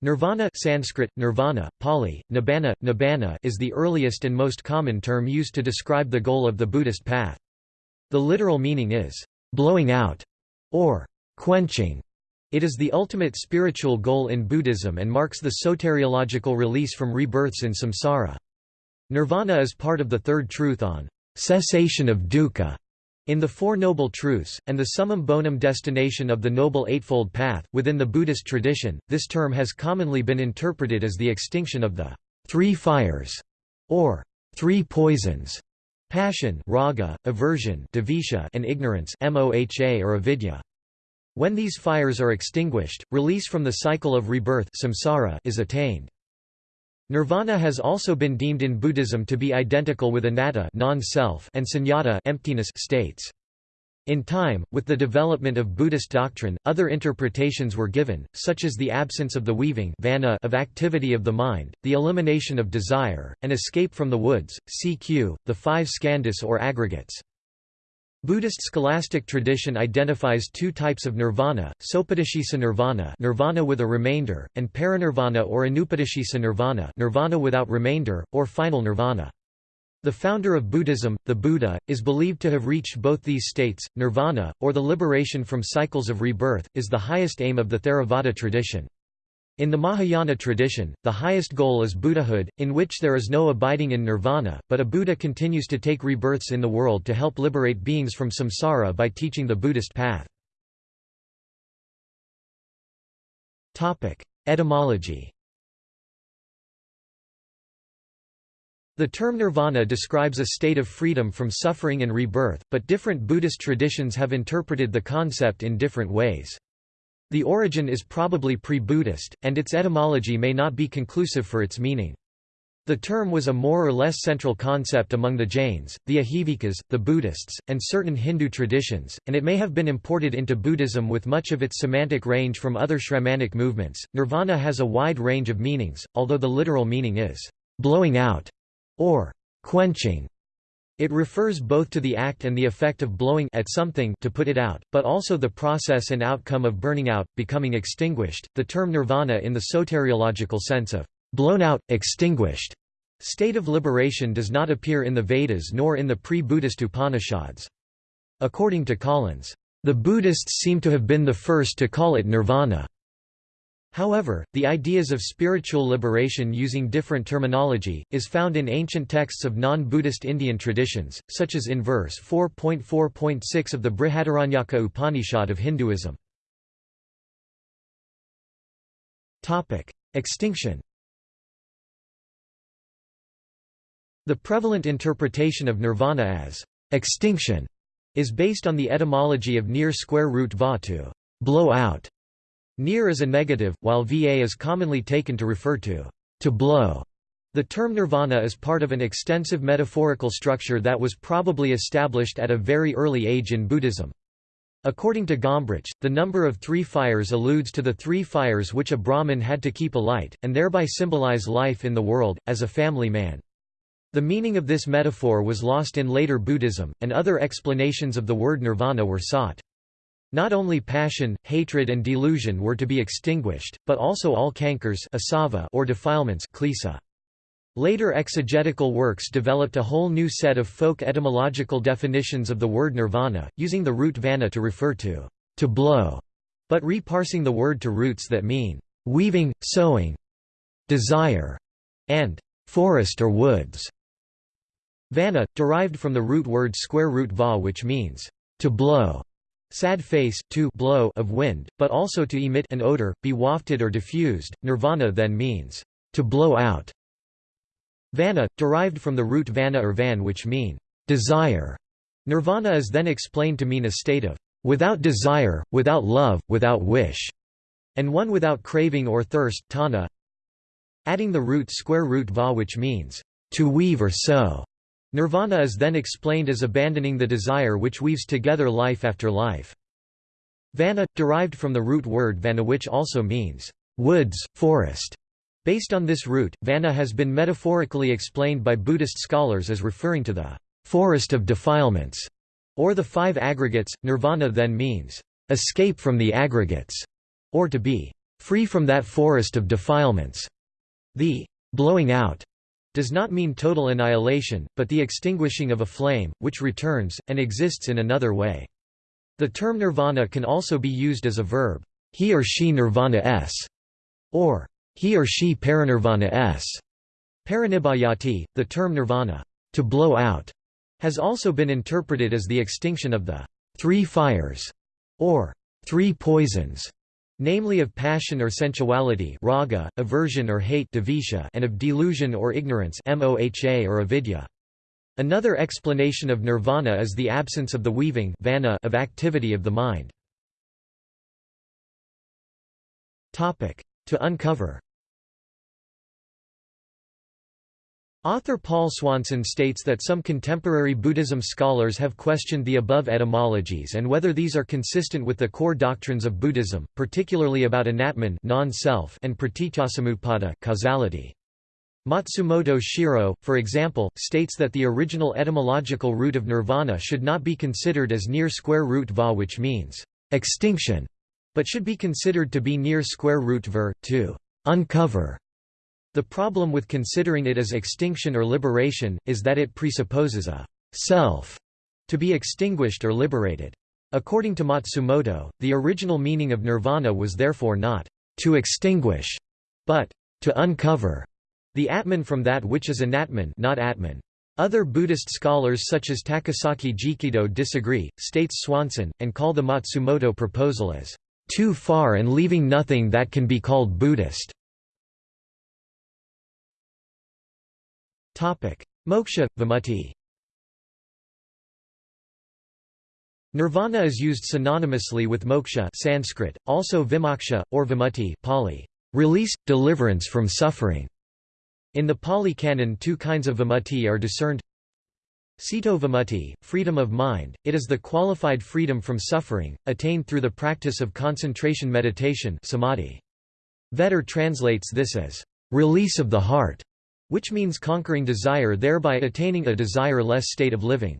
Nirvana Sanskrit, nirvana, Pali, nibbana, nibbana is the earliest and most common term used to describe the goal of the Buddhist path. The literal meaning is, "...blowing out", or "...quenching". It is the ultimate spiritual goal in Buddhism and marks the soteriological release from rebirths in samsara. Nirvana is part of the third truth on cessation of dukkha in the Four Noble Truths, and the summum bonum destination of the Noble Eightfold Path, within the Buddhist tradition, this term has commonly been interpreted as the extinction of the three fires, or three poisons, passion raga, aversion and ignorance moha or avidya. When these fires are extinguished, release from the cycle of rebirth samsara is attained. Nirvana has also been deemed in Buddhism to be identical with anatta non-self and sunyata emptiness states. In time, with the development of Buddhist doctrine, other interpretations were given, such as the absence of the weaving of activity of the mind, the elimination of desire, and escape from the woods, cq. the five skandhas or aggregates. Buddhist scholastic tradition identifies two types of nirvana, sopadeshisa nirvana nirvana with a remainder, and parinirvana or anupadeshisa nirvana nirvana without remainder, or final nirvana. The founder of Buddhism, the Buddha, is believed to have reached both these states. Nirvana, or the liberation from cycles of rebirth, is the highest aim of the Theravada tradition. In the Mahayana tradition, the highest goal is Buddhahood, in which there is no abiding in nirvana, but a Buddha continues to take rebirths in the world to help liberate beings from samsara by teaching the Buddhist path. Etymology The term nirvana describes a state of freedom from suffering and rebirth, but different Buddhist traditions have interpreted the concept in different ways. The origin is probably pre-Buddhist, and its etymology may not be conclusive for its meaning. The term was a more or less central concept among the Jains, the Ajivikas, the Buddhists, and certain Hindu traditions, and it may have been imported into Buddhism with much of its semantic range from other Shramanic movements. Nirvana has a wide range of meanings, although the literal meaning is blowing out or quenching. It refers both to the act and the effect of blowing at something to put it out, but also the process and outcome of burning out, becoming extinguished. The term nirvana in the soteriological sense of blown out, extinguished state of liberation does not appear in the Vedas nor in the pre-Buddhist Upanishads. According to Collins, the Buddhists seem to have been the first to call it nirvana. However, the ideas of spiritual liberation using different terminology, is found in ancient texts of non-Buddhist Indian traditions, such as in verse 4.4.6 of the Brihadaranyaka Upanishad of Hinduism. Extinction The prevalent interpretation of nirvana as extinction is based on the etymology of near square root va to blow out Near is a negative, while va is commonly taken to refer to to blow. The term nirvana is part of an extensive metaphorical structure that was probably established at a very early age in Buddhism. According to Gombrich, the number of three fires alludes to the three fires which a Brahmin had to keep alight, and thereby symbolize life in the world, as a family man. The meaning of this metaphor was lost in later Buddhism, and other explanations of the word nirvana were sought. Not only passion, hatred and delusion were to be extinguished, but also all cankers or defilements Later exegetical works developed a whole new set of folk etymological definitions of the word nirvana, using the root vana to refer to to blow, but reparsing the word to roots that mean weaving, sowing, desire, and forest or woods. Vana, derived from the root word square root va which means to blow. Sad face to blow of wind, but also to emit an odor, be wafted or diffused. Nirvana then means to blow out. Vana, derived from the root vana or van which mean desire. Nirvana is then explained to mean a state of without desire, without love, without wish, and one without craving or thirst tana. Adding the root square root va which means to weave or sow. Nirvana is then explained as abandoning the desire which weaves together life after life. Vana, derived from the root word vana which also means, woods, forest. Based on this root, vana has been metaphorically explained by Buddhist scholars as referring to the forest of defilements, or the five aggregates. Nirvana then means, escape from the aggregates, or to be free from that forest of defilements. The blowing out does not mean total annihilation, but the extinguishing of a flame, which returns, and exists in another way. The term nirvana can also be used as a verb, he or she nirvana s, or he or she parinirvana s. Parinibhayati, the term nirvana, to blow out, has also been interpreted as the extinction of the three fires, or three poisons, namely of passion or sensuality raga, aversion or hate and of delusion or ignorance moha or avidya. Another explanation of nirvana is the absence of the weaving vana of activity of the mind. To uncover Author Paul Swanson states that some contemporary Buddhism scholars have questioned the above etymologies and whether these are consistent with the core doctrines of Buddhism, particularly about anatman non-self and praticcasamuppada causality. Matsumoto Shiro, for example, states that the original etymological root of nirvana should not be considered as near square root va which means extinction, but should be considered to be near square root ver, to uncover. The problem with considering it as extinction or liberation, is that it presupposes a self to be extinguished or liberated. According to Matsumoto, the original meaning of nirvana was therefore not to extinguish, but to uncover the atman from that which is anatman not atman. Other Buddhist scholars such as Takasaki Jikido disagree, states Swanson, and call the Matsumoto proposal as too far and leaving nothing that can be called Buddhist. Moksha, vimutti Nirvana is used synonymously with moksha Sanskrit, also vimoksha, or vimutti Pali, release, deliverance from suffering. In the Pali Canon two kinds of vimutti are discerned. Ceto vimutti, freedom of mind, it is the qualified freedom from suffering, attained through the practice of concentration meditation samadhi. Vetter translates this as, "...release of the heart", which means conquering desire thereby attaining a desire-less state of living.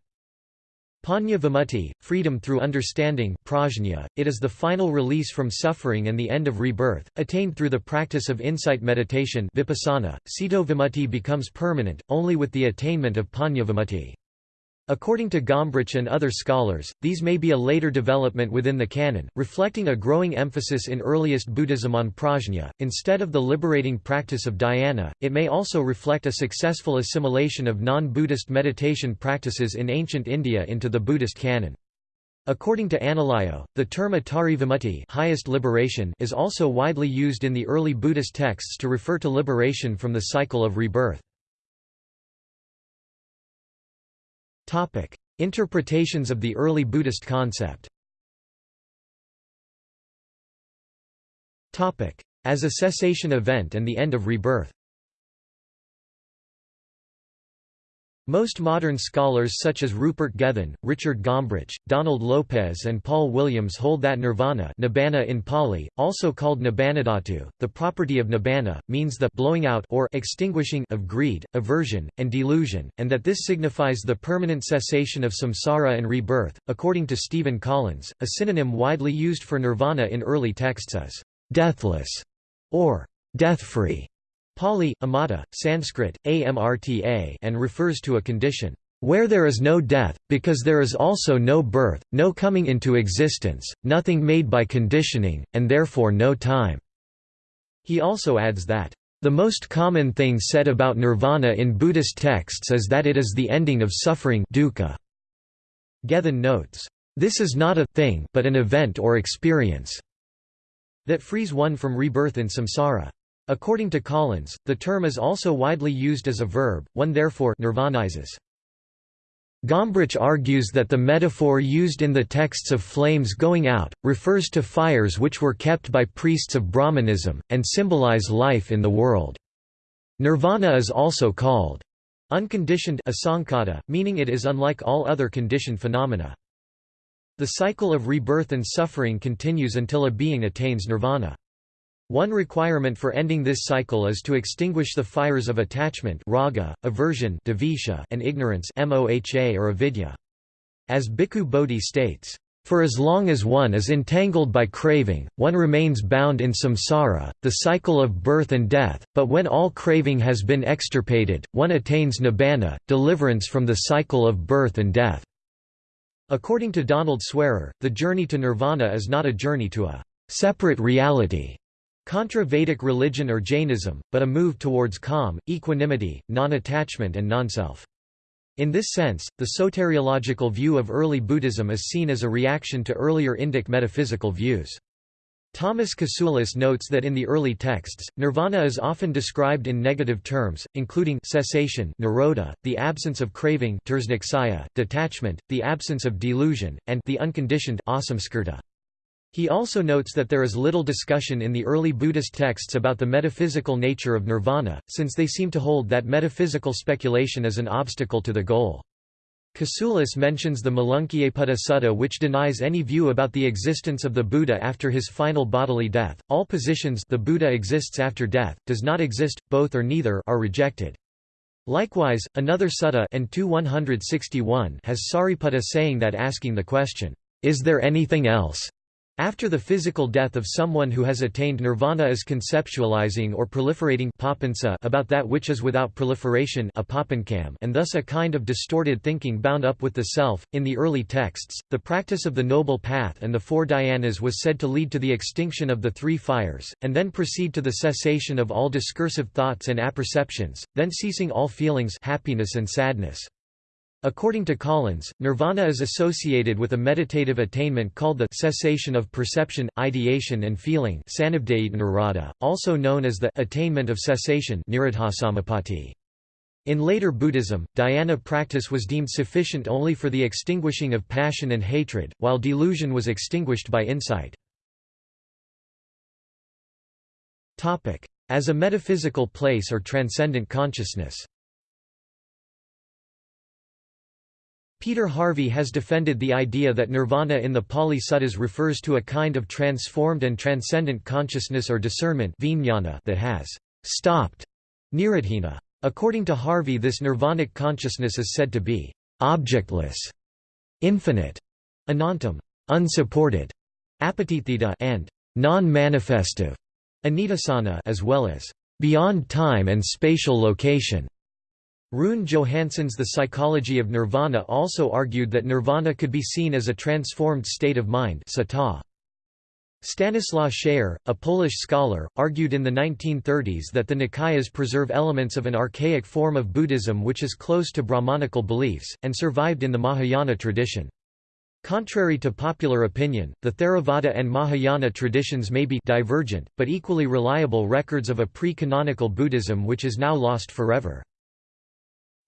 Panya vimutti, freedom through understanding prajna, it is the final release from suffering and the end of rebirth, attained through the practice of insight meditation vipassana. Ceto vimutti becomes permanent, only with the attainment of panya vimutti. According to Gombrich and other scholars, these may be a later development within the canon, reflecting a growing emphasis in earliest Buddhism on prajna. Instead of the liberating practice of dhyana, it may also reflect a successful assimilation of non Buddhist meditation practices in ancient India into the Buddhist canon. According to Analayo, the term Atari Vimutti highest liberation is also widely used in the early Buddhist texts to refer to liberation from the cycle of rebirth. Topic: Interpretations of the early Buddhist concept. Topic: As a cessation event and the end of rebirth. Most modern scholars such as Rupert Gethin, Richard Gombrich, Donald Lopez and Paul Williams hold that nirvana nibbana in Pali, also called nibbanadhatu, the property of nibbana, means the blowing out or extinguishing of greed, aversion, and delusion, and that this signifies the permanent cessation of samsara and rebirth. According to Stephen Collins, a synonym widely used for nirvana in early texts is deathless or death-free. Pali, amata, Sanskrit, amrta and refers to a condition, "...where there is no death, because there is also no birth, no coming into existence, nothing made by conditioning, and therefore no time." He also adds that, "...the most common thing said about nirvana in Buddhist texts is that it is the ending of suffering dukkha." Gethin notes, "...this is not a thing but an event or experience." that frees one from rebirth in samsara. According to Collins, the term is also widely used as a verb, one therefore nirvanizes. Gombrich argues that the metaphor used in the texts of flames going out, refers to fires which were kept by priests of Brahmanism, and symbolize life in the world. Nirvana is also called unconditioned asankata, meaning it is unlike all other conditioned phenomena. The cycle of rebirth and suffering continues until a being attains nirvana. One requirement for ending this cycle is to extinguish the fires of attachment raga, aversion and ignorance moha or avidya. As Bhikkhu Bodhi states, For as long as one is entangled by craving, one remains bound in samsara, the cycle of birth and death, but when all craving has been extirpated, one attains nibbana, deliverance from the cycle of birth and death. According to Donald Swearer, the journey to nirvana is not a journey to a separate reality, contra Vedic religion or Jainism, but a move towards calm, equanimity, non-attachment and non-self. In this sense, the soteriological view of early Buddhism is seen as a reaction to earlier Indic metaphysical views. Thomas Kasulis notes that in the early texts, nirvana is often described in negative terms, including cessation nirodha, the absence of craving detachment, the absence of delusion, and the unconditioned asamskirta. He also notes that there is little discussion in the early Buddhist texts about the metaphysical nature of nirvana, since they seem to hold that metaphysical speculation is an obstacle to the goal. Kasulis mentions the Malunkyaputta Sutta which denies any view about the existence of the Buddha after his final bodily death. All positions the Buddha exists after death, does not exist, both or neither are rejected. Likewise, another sutta has Sariputta saying that asking the question, "'Is there anything else?' After the physical death of someone who has attained nirvana is conceptualizing or proliferating about that which is without proliferation and thus a kind of distorted thinking bound up with the self. In the early texts, the practice of the Noble Path and the Four Dhyanas was said to lead to the extinction of the three fires, and then proceed to the cessation of all discursive thoughts and apperceptions, then ceasing all feelings happiness and sadness. According to Collins, nirvana is associated with a meditative attainment called the cessation of perception, ideation and feeling also known as the attainment of cessation in later Buddhism, dhyana practice was deemed sufficient only for the extinguishing of passion and hatred, while delusion was extinguished by insight. As a metaphysical place or transcendent consciousness Peter Harvey has defended the idea that nirvana in the Pali Suttas refers to a kind of transformed and transcendent consciousness or discernment that has stopped nirodhina. According to Harvey this nirvanic consciousness is said to be objectless, infinite, anantam, unsupported, apatithita and non-manifestive, anidassana as well as beyond time and spatial location. Rune Johansson's The Psychology of Nirvana also argued that nirvana could be seen as a transformed state of mind Stanislaw Schayer, a Polish scholar, argued in the 1930s that the Nikayas preserve elements of an archaic form of Buddhism which is close to Brahmanical beliefs, and survived in the Mahayana tradition. Contrary to popular opinion, the Theravada and Mahayana traditions may be divergent, but equally reliable records of a pre-canonical Buddhism which is now lost forever.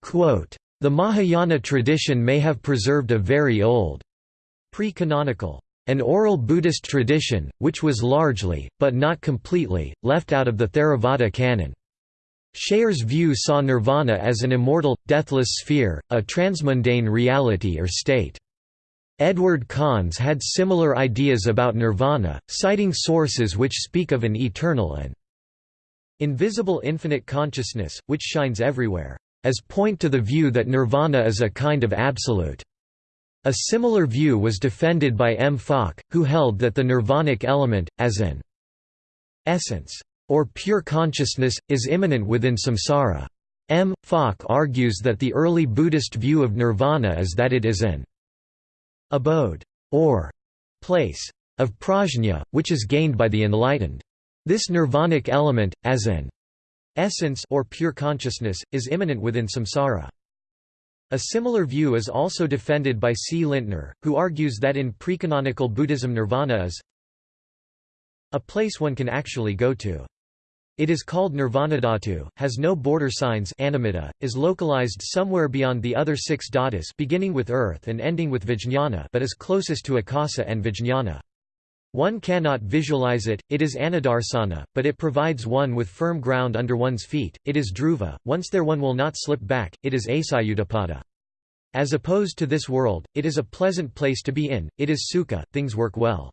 Quote, the Mahayana tradition may have preserved a very old pre-canonical an oral Buddhist tradition, which was largely, but not completely, left out of the Theravada canon. Schayer's view saw nirvana as an immortal, deathless sphere, a transmundane reality or state. Edward Conze had similar ideas about nirvana, citing sources which speak of an eternal and invisible infinite consciousness, which shines everywhere as point to the view that nirvana is a kind of absolute. A similar view was defended by M. Falk, who held that the nirvanic element, as an essence, or pure consciousness, is immanent within samsara. M. Falk argues that the early Buddhist view of nirvana is that it is an abode, or place, of prajna, which is gained by the enlightened. This nirvanic element, as an essence or pure consciousness, is immanent within samsara. A similar view is also defended by C. Lindtner, who argues that in precanonical Buddhism nirvana is a place one can actually go to. It is called nirvanadhatu, has no border signs animita, is localized somewhere beyond the other six dhatus beginning with earth and ending with vijñāna but is closest to akasa and vijñāna. One cannot visualize it, it is anidarsana, but it provides one with firm ground under one's feet, it is dhruva, once there one will not slip back, it is acyutapada. As opposed to this world, it is a pleasant place to be in, it is sukha, things work well.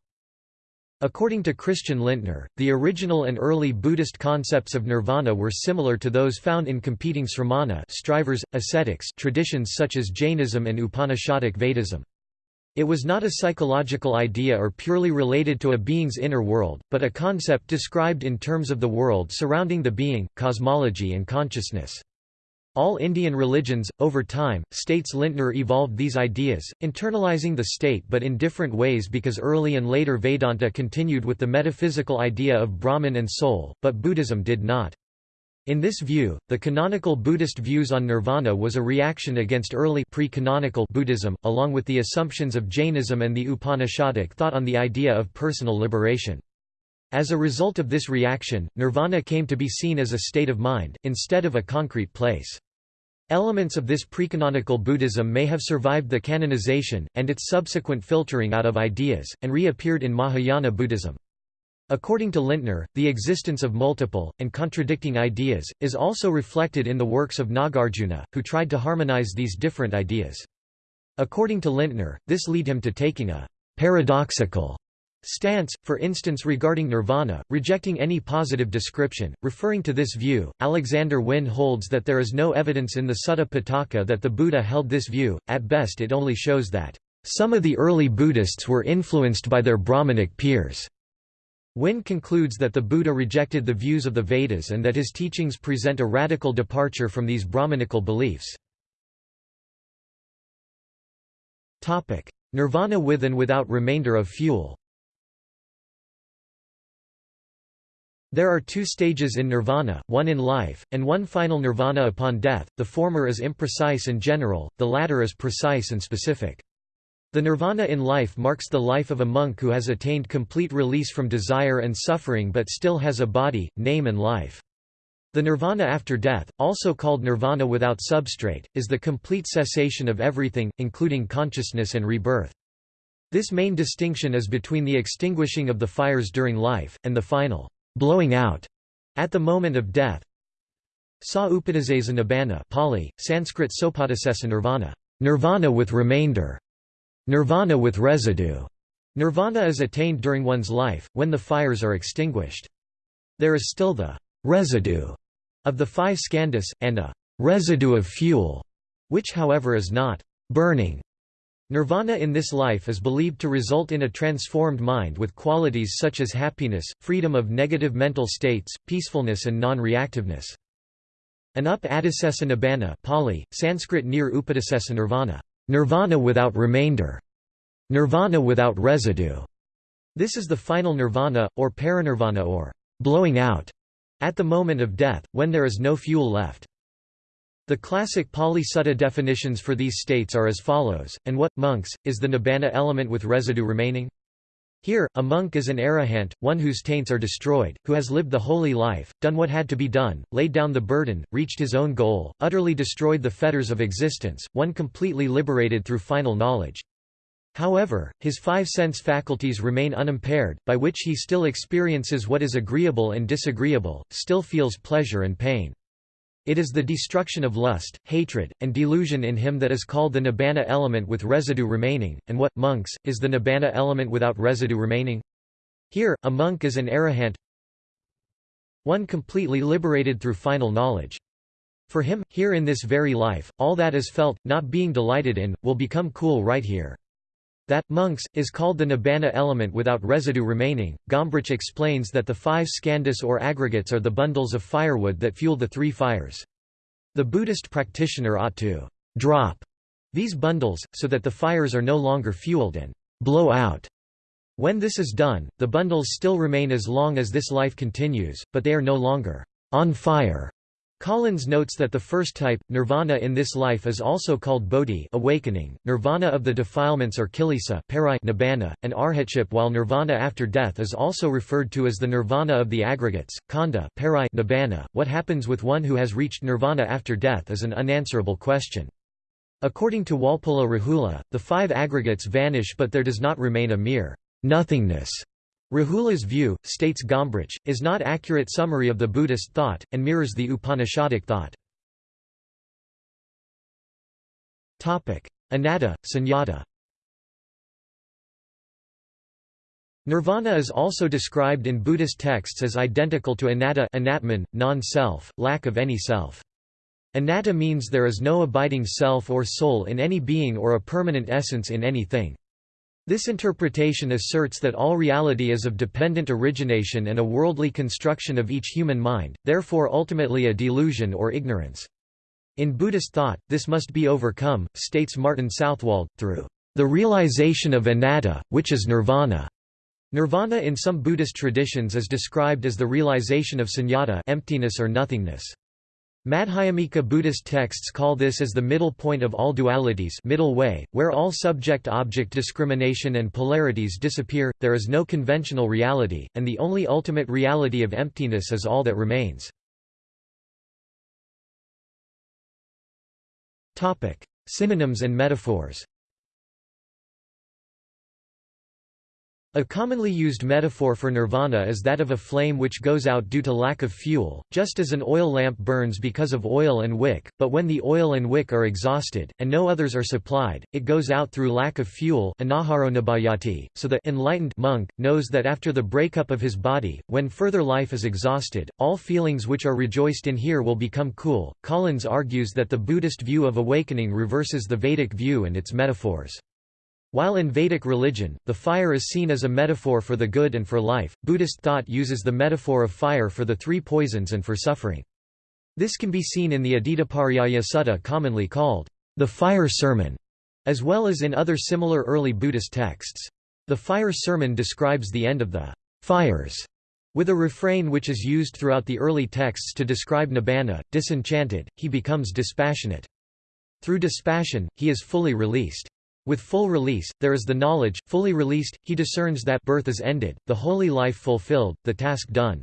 According to Christian Lindtner, the original and early Buddhist concepts of nirvana were similar to those found in competing sramana strivers, ascetics traditions such as Jainism and Upanishadic Vedism. It was not a psychological idea or purely related to a being's inner world, but a concept described in terms of the world surrounding the being, cosmology and consciousness. All Indian religions, over time, states Lindtner evolved these ideas, internalizing the state but in different ways because early and later Vedanta continued with the metaphysical idea of Brahman and soul, but Buddhism did not. In this view, the canonical Buddhist views on nirvana was a reaction against early pre-canonical Buddhism, along with the assumptions of Jainism and the Upanishadic thought on the idea of personal liberation. As a result of this reaction, nirvana came to be seen as a state of mind, instead of a concrete place. Elements of this precanonical Buddhism may have survived the canonization, and its subsequent filtering out of ideas, and reappeared in Mahayana Buddhism. According to Lindtner, the existence of multiple, and contradicting ideas, is also reflected in the works of Nagarjuna, who tried to harmonize these different ideas. According to Lindtner, this led him to taking a paradoxical stance, for instance regarding nirvana, rejecting any positive description. Referring to this view, Alexander Wynne holds that there is no evidence in the Sutta Pitaka that the Buddha held this view, at best it only shows that, "...some of the early Buddhists were influenced by their Brahmanic peers." Wynne concludes that the Buddha rejected the views of the Vedas and that his teachings present a radical departure from these Brahmanical beliefs. Nirvana with and without remainder of fuel There are two stages in nirvana, one in life, and one final nirvana upon death, the former is imprecise and general, the latter is precise and specific. The nirvana in life marks the life of a monk who has attained complete release from desire and suffering but still has a body, name and life. The nirvana after death, also called nirvana without substrate, is the complete cessation of everything, including consciousness and rebirth. This main distinction is between the extinguishing of the fires during life, and the final blowing out at the moment of death. Sa upadisesa nibbana Pali, Sanskrit sopadisesa nirvana, nirvana with remainder, nirvana with residue. Nirvana is attained during one's life, when the fires are extinguished. There is still the residue of the five skandhas, and a residue of fuel, which however is not burning. Nirvana in this life is believed to result in a transformed mind with qualities such as happiness, freedom of negative mental states, peacefulness and non-reactiveness. Anupadisesa nibbana Pali, Sanskrit near upadisesa nirvana, nirvana without remainder, nirvana without residue. This is the final nirvana, or parinirvana or blowing out, at the moment of death, when there is no fuel left. The classic Pali Sutta definitions for these states are as follows, and what, monks, is the nibbana element with residue remaining? Here, a monk is an arahant, one whose taints are destroyed, who has lived the holy life, done what had to be done, laid down the burden, reached his own goal, utterly destroyed the fetters of existence, one completely liberated through final knowledge. However, his five sense faculties remain unimpaired, by which he still experiences what is agreeable and disagreeable, still feels pleasure and pain. It is the destruction of lust, hatred, and delusion in him that is called the nibbana element with residue remaining, and what, monks, is the nibbana element without residue remaining? Here, a monk is an arahant one completely liberated through final knowledge. For him, here in this very life, all that is felt, not being delighted in, will become cool right here. That, monks, is called the nibbana element without residue remaining. Gombrich explains that the five skandhas or aggregates are the bundles of firewood that fuel the three fires. The Buddhist practitioner ought to drop these bundles, so that the fires are no longer fueled and blow out. When this is done, the bundles still remain as long as this life continues, but they are no longer on fire. Collins notes that the first type, nirvana in this life is also called bodhi awakening, nirvana of the defilements or kilesa nibbana, and arhatship while nirvana after death is also referred to as the nirvana of the aggregates, khandha nibbana. .What happens with one who has reached nirvana after death is an unanswerable question. According to Walpola Rahula, the five aggregates vanish but there does not remain a mere nothingness Rahula's view, states Gombrich, is not accurate summary of the Buddhist thought, and mirrors the Upanishadic thought. Anatta, sunyata Nirvana is also described in Buddhist texts as identical to anatta anatman, non-self, lack of any self. Anatta means there is no abiding self or soul in any being or a permanent essence in anything. This interpretation asserts that all reality is of dependent origination and a worldly construction of each human mind, therefore ultimately a delusion or ignorance. In Buddhist thought, this must be overcome, states Martin Southwold, through the realization of anatta, which is nirvana. Nirvana in some Buddhist traditions is described as the realization of sunyata emptiness or nothingness. Madhyamika Buddhist texts call this as the middle point of all dualities middle way, where all subject-object discrimination and polarities disappear, there is no conventional reality, and the only ultimate reality of emptiness is all that remains. Synonyms and metaphors A commonly used metaphor for nirvana is that of a flame which goes out due to lack of fuel, just as an oil lamp burns because of oil and wick, but when the oil and wick are exhausted, and no others are supplied, it goes out through lack of fuel so the enlightened monk knows that after the breakup of his body, when further life is exhausted, all feelings which are rejoiced in here will become cool. Collins argues that the Buddhist view of awakening reverses the Vedic view and its metaphors. While in Vedic religion, the fire is seen as a metaphor for the good and for life, Buddhist thought uses the metaphor of fire for the three poisons and for suffering. This can be seen in the Adittapariyaya Sutta commonly called the fire sermon, as well as in other similar early Buddhist texts. The fire sermon describes the end of the fires, with a refrain which is used throughout the early texts to describe Nibbana, disenchanted, he becomes dispassionate. Through dispassion, he is fully released. With full release, there is the knowledge, fully released, he discerns that birth is ended, the holy life fulfilled, the task done.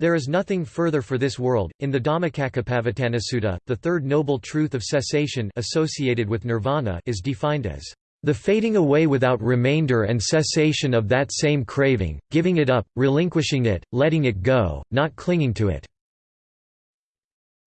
There is nothing further for this world. In the Dhammacakkappavattana the third noble truth of cessation associated with nirvana is defined as the fading away without remainder and cessation of that same craving, giving it up, relinquishing it, letting it go, not clinging to it.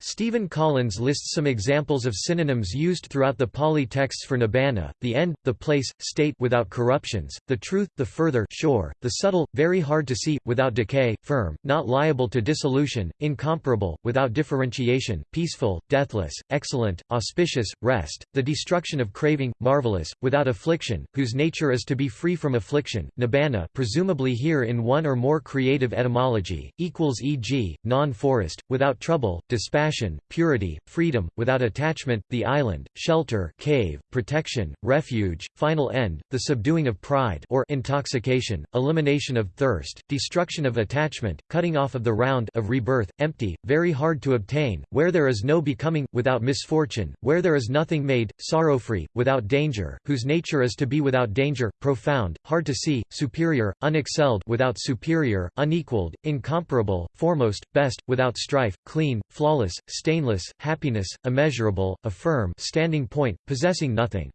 Stephen Collins lists some examples of synonyms used throughout the Pali texts for nibbana, the end, the place, state without corruptions, the truth, the further shore, the subtle, very hard to see, without decay, firm, not liable to dissolution, incomparable, without differentiation, peaceful, deathless, excellent, auspicious, rest, the destruction of craving, marvelous, without affliction, whose nature is to be free from affliction, nibbana presumably here in one or more creative etymology, equals e.g., non-forest, without trouble, dispassion purity, freedom, without attachment, the island, shelter cave, protection, refuge, final end, the subduing of pride or intoxication, elimination of thirst, destruction of attachment, cutting off of the round of rebirth, empty, very hard to obtain, where there is no becoming, without misfortune, where there is nothing made, sorrow-free, without danger, whose nature is to be without danger, profound, hard to see, superior, unexcelled without superior, unequaled, incomparable, foremost, best, without strife, clean, flawless, stainless, happiness, immeasurable, a firm standing point, possessing nothing.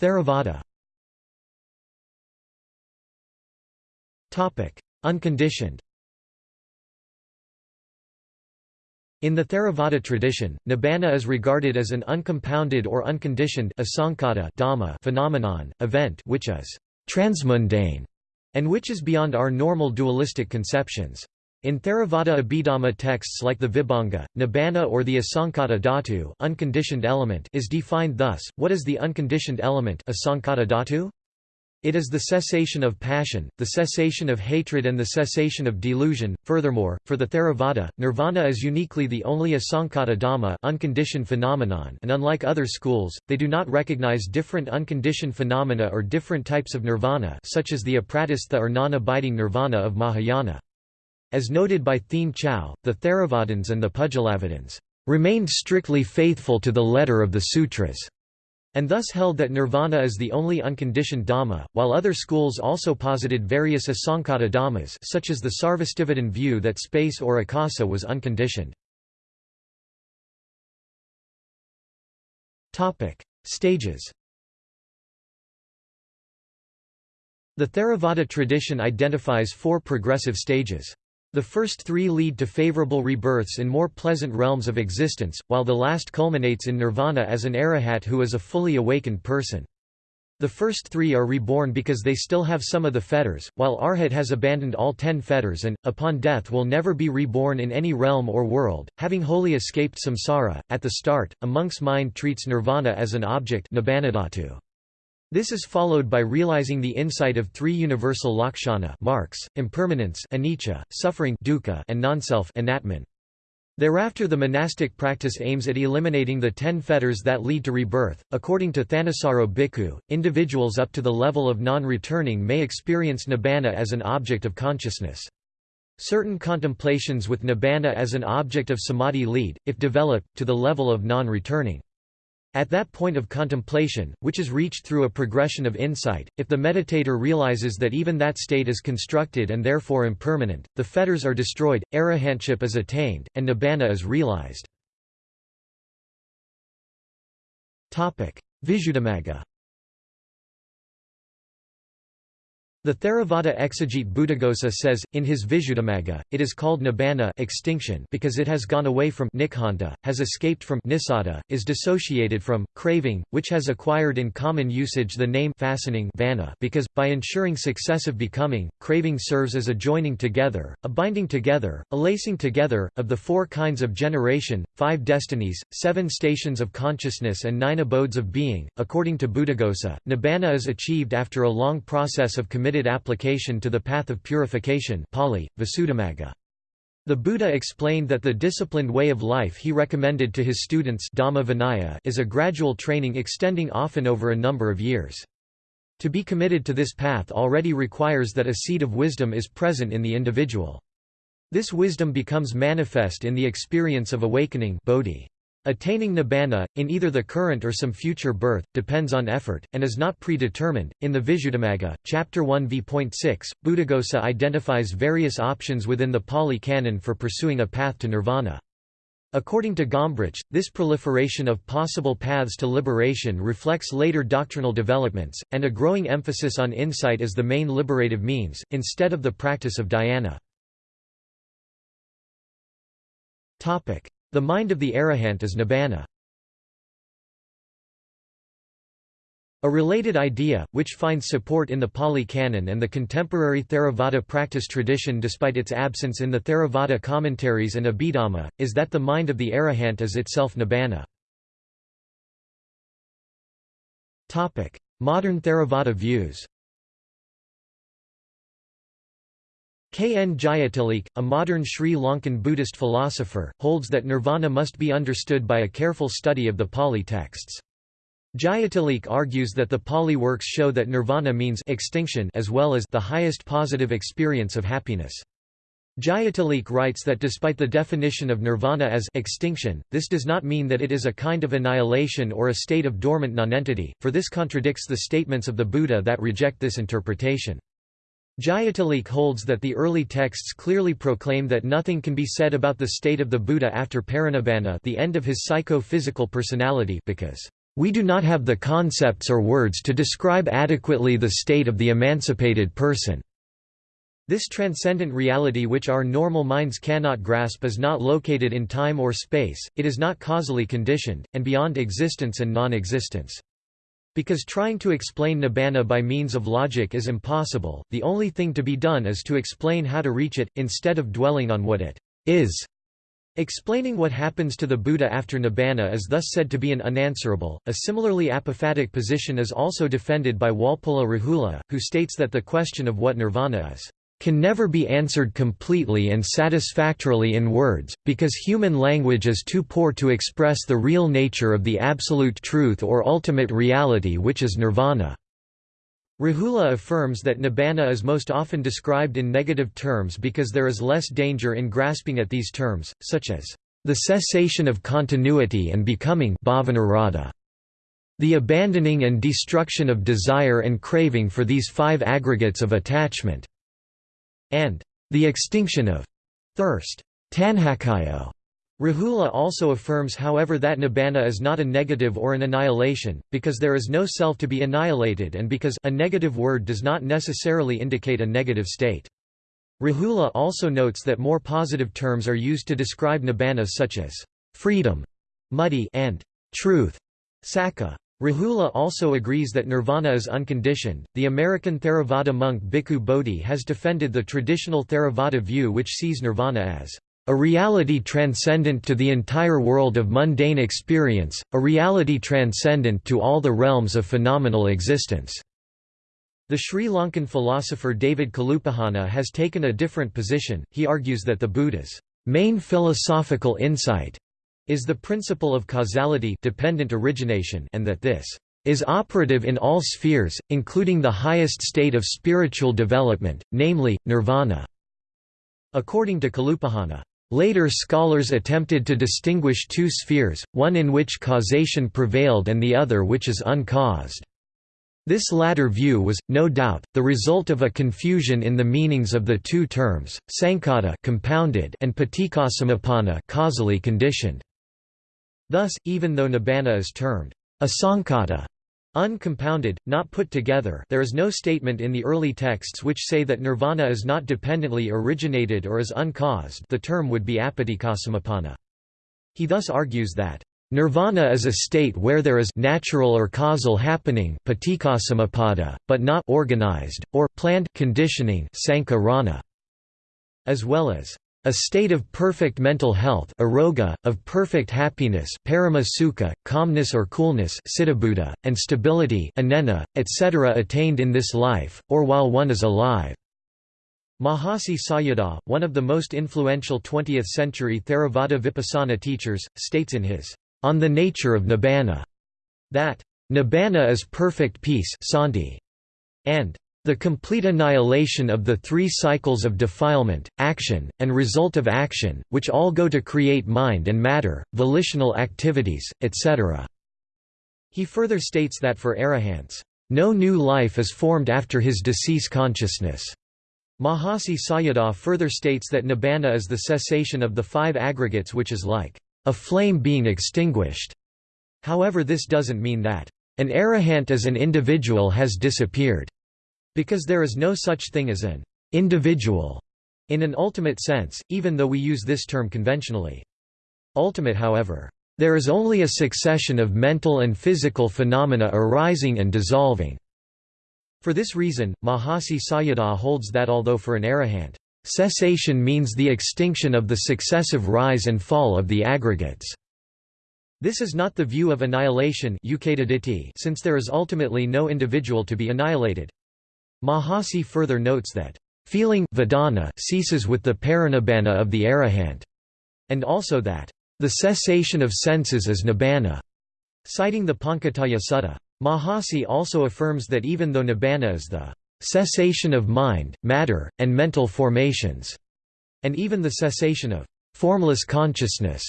Theravada. Unconditioned. In the Theravada tradition, nibbana is regarded as an uncompounded or unconditioned dhamma phenomenon, event which is transmundane and which is beyond our normal dualistic conceptions. In Theravada Abhidhamma texts like the Vibhanga, Nibbana or the Asankata dhatu unconditioned element is defined thus, what is the unconditioned element asankata dhatu? It is the cessation of passion, the cessation of hatred and the cessation of delusion. Furthermore, for the Theravada, nirvana is uniquely the only asankata dhamma unconditioned phenomenon and unlike other schools, they do not recognize different unconditioned phenomena or different types of nirvana such as the apratistha or non-abiding nirvana of Mahayana. As noted by Thien Chau, the Theravadins and the Pudgalavadins remained strictly faithful to the letter of the sutras and thus held that nirvana is the only unconditioned dhamma, while other schools also posited various asankata dhammas such as the Sarvastivadin view that space or akasa was unconditioned. Stages The Theravada tradition identifies four progressive stages. The first three lead to favorable rebirths in more pleasant realms of existence, while the last culminates in nirvana as an arahat who is a fully awakened person. The first three are reborn because they still have some of the fetters, while Arhat has abandoned all ten fetters and, upon death will never be reborn in any realm or world, having wholly escaped samsara. At the start, a monk's mind treats nirvana as an object this is followed by realizing the insight of three universal lakshana marks, impermanence anicca, suffering dukkha, and non-self anatman. Thereafter the monastic practice aims at eliminating the ten fetters that lead to rebirth. According to Thanissaro Bhikkhu, individuals up to the level of non-returning may experience nibbana as an object of consciousness. Certain contemplations with nibbana as an object of samadhi lead, if developed, to the level of non-returning. At that point of contemplation, which is reached through a progression of insight, if the meditator realizes that even that state is constructed and therefore impermanent, the fetters are destroyed, arahantship is attained, and nibbana is realized. Visuddhimagga The Theravada exegete Buddhaghosa says, in his Visuddhimagga, it is called nibbana extinction because it has gone away from nikhanta, has escaped from nisada, is dissociated from, craving, which has acquired in common usage the name fastening vana because, by ensuring successive becoming, craving serves as a joining together, a binding together, a lacing together, of the four kinds of generation, five destinies, seven stations of consciousness and nine abodes of being. According to Buddhaghosa, nibbana is achieved after a long process of commitment committed application to the path of purification Pali, Visuddhimagga. The Buddha explained that the disciplined way of life he recommended to his students Dhamma Vinaya is a gradual training extending often over a number of years. To be committed to this path already requires that a seed of wisdom is present in the individual. This wisdom becomes manifest in the experience of awakening bodhi. Attaining nibbana, in either the current or some future birth, depends on effort, and is not predetermined. In the Visuddhimagga, Chapter 1 v.6, Buddhaghosa identifies various options within the Pali Canon for pursuing a path to nirvana. According to Gombrich, this proliferation of possible paths to liberation reflects later doctrinal developments, and a growing emphasis on insight as the main liberative means, instead of the practice of dhyana. The mind of the arahant is nibbana. A related idea, which finds support in the Pali Canon and the contemporary Theravada practice tradition despite its absence in the Theravada commentaries and Abhidhamma, is that the mind of the arahant is itself nibbana. Modern Theravada views K. N. Jayatilleke, a modern Sri Lankan Buddhist philosopher, holds that nirvana must be understood by a careful study of the Pali texts. Jayatilleke argues that the Pali works show that nirvana means extinction as well as the highest positive experience of happiness. Jayatilleke writes that despite the definition of nirvana as extinction, this does not mean that it is a kind of annihilation or a state of dormant nonentity, for this contradicts the statements of the Buddha that reject this interpretation. Jayatilleke holds that the early texts clearly proclaim that nothing can be said about the state of the Buddha after parinibbana the end of his psycho-physical personality because, "...we do not have the concepts or words to describe adequately the state of the emancipated person." This transcendent reality which our normal minds cannot grasp is not located in time or space, it is not causally conditioned, and beyond existence and non-existence. Because trying to explain nibbana by means of logic is impossible, the only thing to be done is to explain how to reach it, instead of dwelling on what it is. Explaining what happens to the Buddha after nibbana is thus said to be an unanswerable. A similarly apophatic position is also defended by Walpola Rahula, who states that the question of what nirvana is can never be answered completely and satisfactorily in words, because human language is too poor to express the real nature of the absolute truth or ultimate reality which is nirvana. Rahula affirms that nibbana is most often described in negative terms because there is less danger in grasping at these terms, such as the cessation of continuity and becoming the abandoning and destruction of desire and craving for these five aggregates of attachment and the extinction of thirst. Tanhakayo. Rahula also affirms however that nibbana is not a negative or an annihilation, because there is no self to be annihilated and because a negative word does not necessarily indicate a negative state. Rahula also notes that more positive terms are used to describe nibbana such as freedom, muddy and truth, sakka. Rahula also agrees that nirvana is unconditioned. The American Theravada monk Bhikkhu Bodhi has defended the traditional Theravada view which sees nirvana as a reality transcendent to the entire world of mundane experience, a reality transcendent to all the realms of phenomenal existence." The Sri Lankan philosopher David Kalupahana has taken a different position, he argues that the Buddha's main philosophical insight is the principle of causality dependent origination and that this is operative in all spheres, including the highest state of spiritual development, namely, nirvana. According to Kalupahana, Later scholars attempted to distinguish two spheres, one in which causation prevailed and the other which is uncaused. This latter view was, no doubt, the result of a confusion in the meanings of the two terms, sankhata compounded and paticcasamuppanna causally conditioned. Thus, even though nibbana is termed asankhata Uncompounded, not put together there is no statement in the early texts which say that nirvana is not dependently originated or is uncaused the term would be apaticcasamuppanna. He thus argues that, "...nirvana is a state where there is natural or causal happening but not organized, or planned conditioning as well as a state of perfect mental health aroga, of perfect happiness parama sukha, calmness or coolness and stability anena, etc. attained in this life, or while one is alive. Mahasi Sayadaw, one of the most influential 20th-century Theravada Vipassana teachers, states in his On the Nature of Nibbana that Nibbana is perfect peace and the complete annihilation of the three cycles of defilement, action, and result of action, which all go to create mind and matter, volitional activities, etc. He further states that for arahants, no new life is formed after his decease consciousness. Mahasi Sayadaw further states that nibbana is the cessation of the five aggregates which is like a flame being extinguished. However this doesn't mean that an arahant as an individual has disappeared. Because there is no such thing as an individual in an ultimate sense, even though we use this term conventionally. Ultimate however. There is only a succession of mental and physical phenomena arising and dissolving. For this reason, Mahasi Sayadaw holds that although for an arahant, cessation means the extinction of the successive rise and fall of the aggregates. This is not the view of annihilation since there is ultimately no individual to be annihilated. Mahasi further notes that, "...feeling vedana ceases with the parinibbana of the arahant", and also that, "...the cessation of senses is nibbana", citing the Pancattaya Sutta. Mahasi also affirms that even though nibbana is the cessation of mind, matter, and mental formations, and even the cessation of formless consciousness,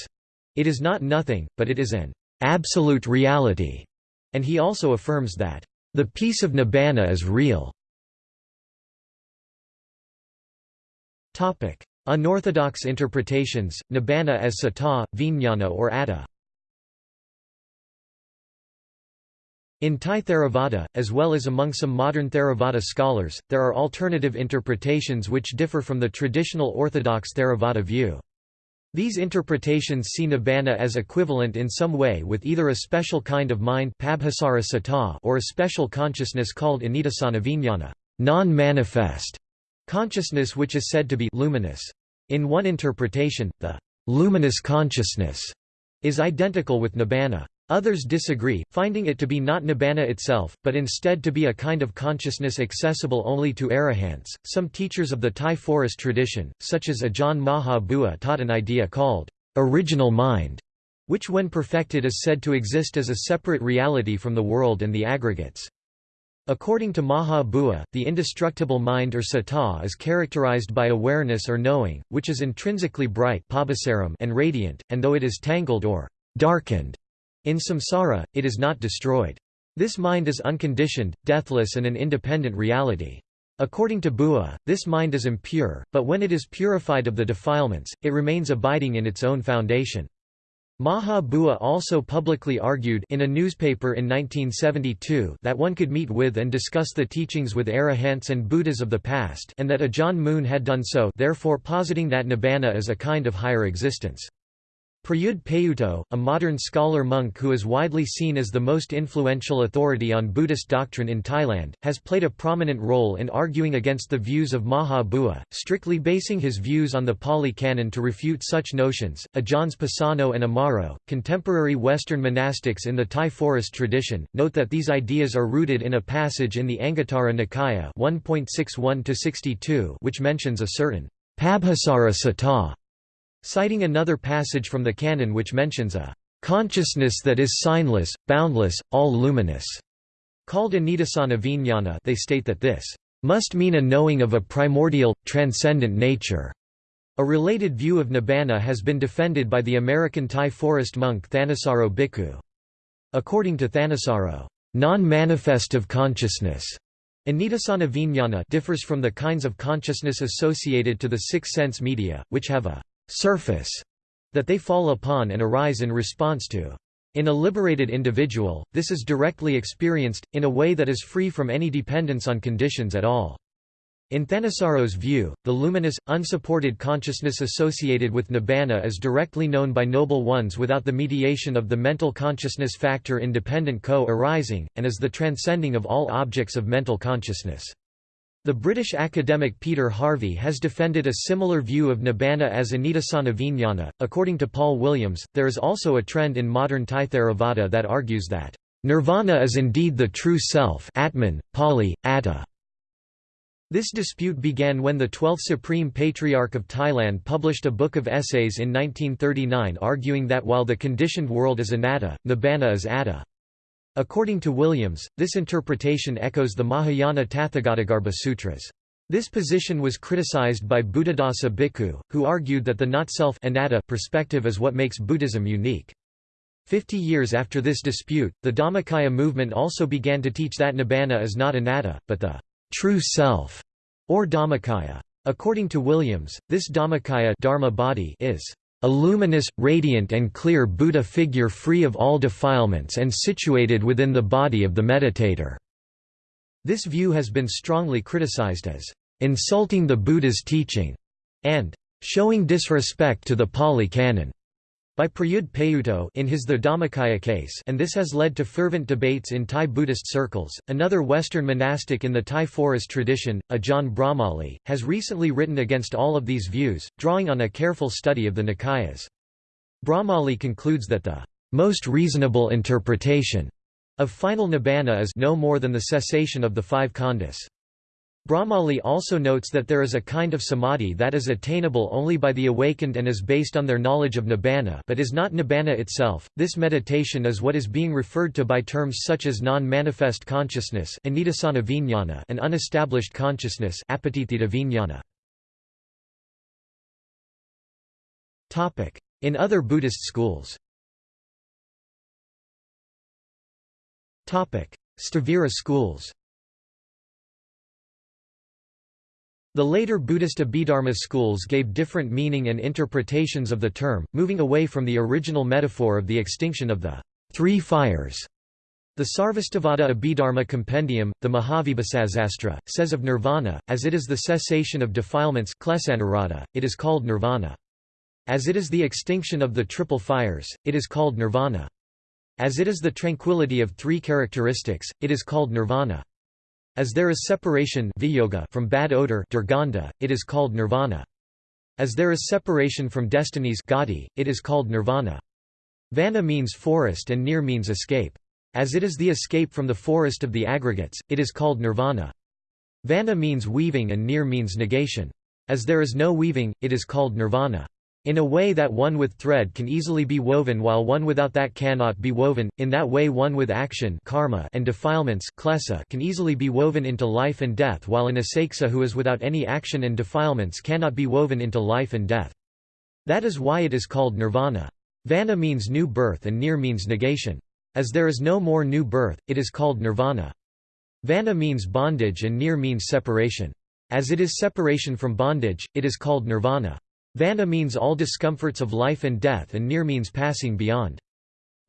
it is not nothing, but it is an absolute reality, and he also affirms that the peace of nibbana is real. Unorthodox interpretations, nibbana as citta, vijnana or atta In Thai Theravada, as well as among some modern Theravada scholars, there are alternative interpretations which differ from the traditional orthodox Theravada view. These interpretations see nibbana as equivalent in some way with either a special kind of mind or a special consciousness called anidassana vijnana non-manifest", Consciousness which is said to be luminous. In one interpretation, the luminous consciousness is identical with nibbana. Others disagree, finding it to be not nibbana itself, but instead to be a kind of consciousness accessible only to arahants. Some teachers of the Thai forest tradition, such as Ajahn Maha taught an idea called original mind, which when perfected is said to exist as a separate reality from the world and the aggregates. According to Maha Bua, the indestructible mind or citta is characterized by awareness or knowing, which is intrinsically bright and radiant, and though it is tangled or darkened in samsara, it is not destroyed. This mind is unconditioned, deathless and an independent reality. According to Bua, this mind is impure, but when it is purified of the defilements, it remains abiding in its own foundation. Maha Bua also publicly argued in a newspaper in 1972 that one could meet with and discuss the teachings with arahants and Buddhas of the past and that Ajahn Mun had done so therefore positing that nibbana is a kind of higher existence. Prayut Payutto, a modern scholar-monk who is widely seen as the most influential authority on Buddhist doctrine in Thailand, has played a prominent role in arguing against the views of Maha Bua, strictly basing his views on the Pali Canon to refute such notions. Ajahns Pasano and Amaro, contemporary Western monastics in the Thai forest tradition, note that these ideas are rooted in a passage in the Anguttara Nikaya 1.61-62 which mentions a certain Pabhassara Citta citing another passage from the canon which mentions a consciousness that is signless, boundless, all-luminous, called anidassana vijnana they state that this must mean a knowing of a primordial, transcendent nature. A related view of nibbana has been defended by the American Thai forest monk Thanissaro Bhikkhu. According to Thanissaro, non-manifest of consciousness Anidassana vijnana differs from the kinds of consciousness associated to the six sense media, which have a surface that they fall upon and arise in response to. In a liberated individual, this is directly experienced, in a way that is free from any dependence on conditions at all. In Thanissaro's view, the luminous, unsupported consciousness associated with nibbana is directly known by noble ones without the mediation of the mental consciousness factor independent co-arising, and is the transcending of all objects of mental consciousness. The British academic Peter Harvey has defended a similar view of Nibbana as Anidassana Vijnana. According to Paul Williams, there is also a trend in modern Thai Theravada that argues that Nirvana is indeed the true self Atman, Pali, Atta. This dispute began when the 12th Supreme Patriarch of Thailand published a book of essays in 1939 arguing that while the conditioned world is anatta, nibbana is atta. According to Williams, this interpretation echoes the Mahayana Tathagatagarbha Sutras. This position was criticized by Buddhadasa Bhikkhu, who argued that the not-self perspective is what makes Buddhism unique. Fifty years after this dispute, the Dhammakaya movement also began to teach that nibbana is not anatta, but the true self, or Dhammakaya. According to Williams, this Dhammakaya dharma body is a luminous, radiant and clear Buddha figure free of all defilements and situated within the body of the meditator." This view has been strongly criticized as "...insulting the Buddha's teaching," and "...showing disrespect to the Pali Canon." By Prayut Payutto in his The Dhammakaya case and this has led to fervent debates in Thai Buddhist circles. Another Western monastic in the Thai forest tradition, Ajahn Brahmali, has recently written against all of these views, drawing on a careful study of the Nikayas. Brahmali concludes that the most reasonable interpretation of final nibbana is no more than the cessation of the five khandhas. Brahmali also notes that there is a kind of samadhi that is attainable only by the awakened and is based on their knowledge of nibbana but is not nibbana itself. This meditation is what is being referred to by terms such as non-manifest consciousness and unestablished consciousness In other Buddhist schools. Sthavira schools The later Buddhist Abhidharma schools gave different meaning and interpretations of the term, moving away from the original metaphor of the extinction of the three fires. The Sarvastivada Abhidharma Compendium, the Mahavibhasasastra, says of nirvana, as it is the cessation of defilements it is called nirvana. As it is the extinction of the triple fires, it is called nirvana. As it is the tranquility of three characteristics, it is called nirvana. As there is separation from bad odor it is called nirvana. As there is separation from destinies it is called nirvana. Vana means forest and nir means escape. As it is the escape from the forest of the aggregates, it is called nirvana. Vana means weaving and nir means negation. As there is no weaving, it is called nirvana. In a way that one with thread can easily be woven while one without that cannot be woven, in that way one with action karma and defilements can easily be woven into life and death while an asaksha who is without any action and defilements cannot be woven into life and death. That is why it is called nirvana. Vana means new birth and nir means negation. As there is no more new birth, it is called nirvana. Vana means bondage and nir means separation. As it is separation from bondage, it is called nirvana. Vana means all discomforts of life and death and nir means passing beyond.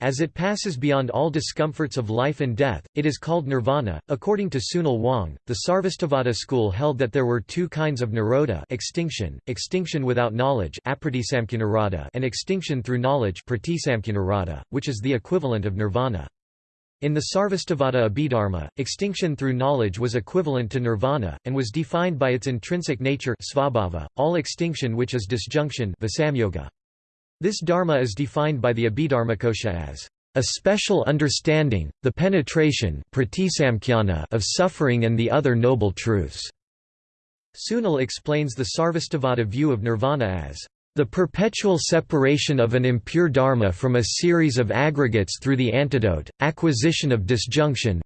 As it passes beyond all discomforts of life and death, it is called nirvana. According to Sunil Wang, the Sarvastivada school held that there were two kinds of nirodha extinction, extinction without knowledge and extinction through knowledge which is the equivalent of nirvana. In the Sarvastivada Abhidharma, extinction through knowledge was equivalent to nirvana, and was defined by its intrinsic nature svabhava, all extinction which is disjunction this dharma is defined by the Abhidharmakosha as a special understanding, the penetration of suffering and the other noble truths. Sunil explains the Sarvastivada view of nirvana as the perpetual separation of an impure dharma from a series of aggregates through the antidote, acquisition of disjunction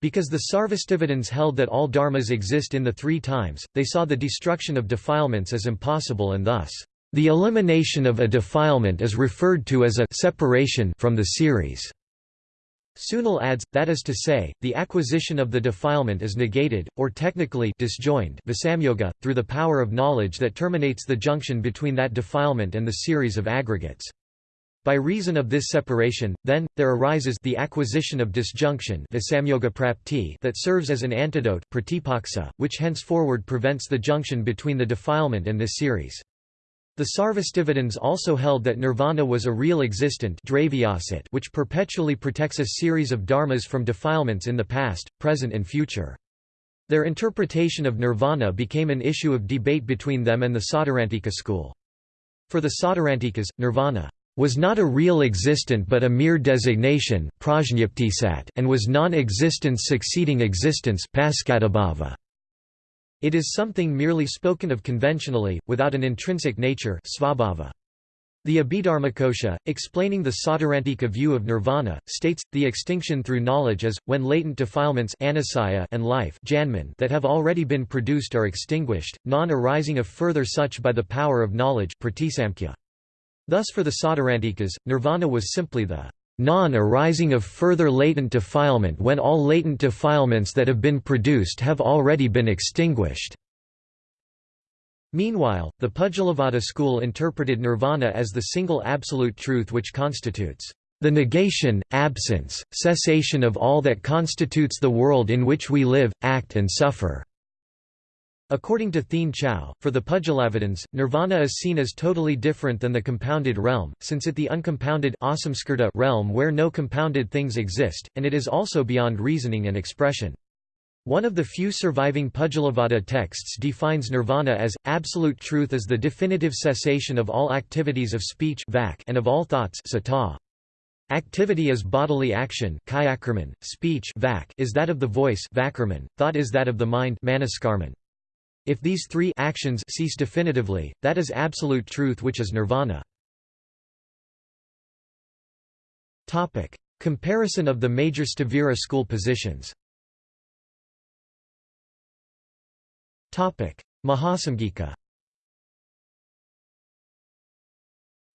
because the Sarvastivadins held that all dharmas exist in the three times, they saw the destruction of defilements as impossible and thus, the elimination of a defilement is referred to as a separation from the series. Sunil adds, that is to say, the acquisition of the defilement is negated, or technically disjoined visamyoga, through the power of knowledge that terminates the junction between that defilement and the series of aggregates. By reason of this separation, then, there arises the acquisition of disjunction that serves as an antidote which henceforward prevents the junction between the defilement and this series. The Sarvastivadins also held that nirvana was a real existent which perpetually protects a series of dharmas from defilements in the past, present and future. Their interpretation of nirvana became an issue of debate between them and the Sautrantika school. For the Sautrantikas, nirvana was not a real existent but a mere designation and was non-existence succeeding existence it is something merely spoken of conventionally, without an intrinsic nature svabhava. The Abhidharmakosha, explaining the Sautrantika view of nirvana, states, the extinction through knowledge is, when latent defilements and life that have already been produced are extinguished, non-arising of further such by the power of knowledge Thus for the Sautrantikas, nirvana was simply the non-arising of further latent defilement when all latent defilements that have been produced have already been extinguished. Meanwhile, the Pudgalavada school interpreted nirvana as the single absolute truth which constitutes the negation, absence, cessation of all that constitutes the world in which we live, act and suffer. According to Thien Chau, for the Pudgalavadins, nirvana is seen as totally different than the compounded realm, since it the uncompounded realm where no compounded things exist, and it is also beyond reasoning and expression. One of the few surviving Pudgalavada texts defines nirvana as, absolute truth is the definitive cessation of all activities of speech and of all thoughts Activity is bodily action speech is that of the voice thought is that of the mind if these three actions cease definitively, that is absolute truth which is nirvana. Topic: Comparison of the major Sthavira school positions. Topic: Mahasamgika.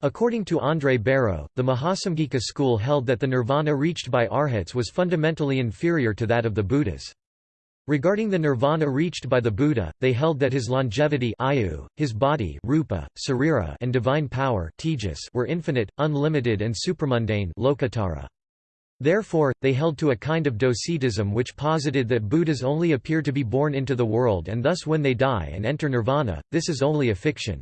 According to André Bareau, the Mahasamgika school held that the nirvana reached by arhats was fundamentally inferior to that of the Buddhas. Regarding the nirvana reached by the Buddha, they held that his longevity ayu, his body rupa, sarira, and divine power tejas were infinite, unlimited and supramundane lokottara. Therefore, they held to a kind of docetism which posited that Buddhas only appear to be born into the world and thus when they die and enter nirvana, this is only a fiction.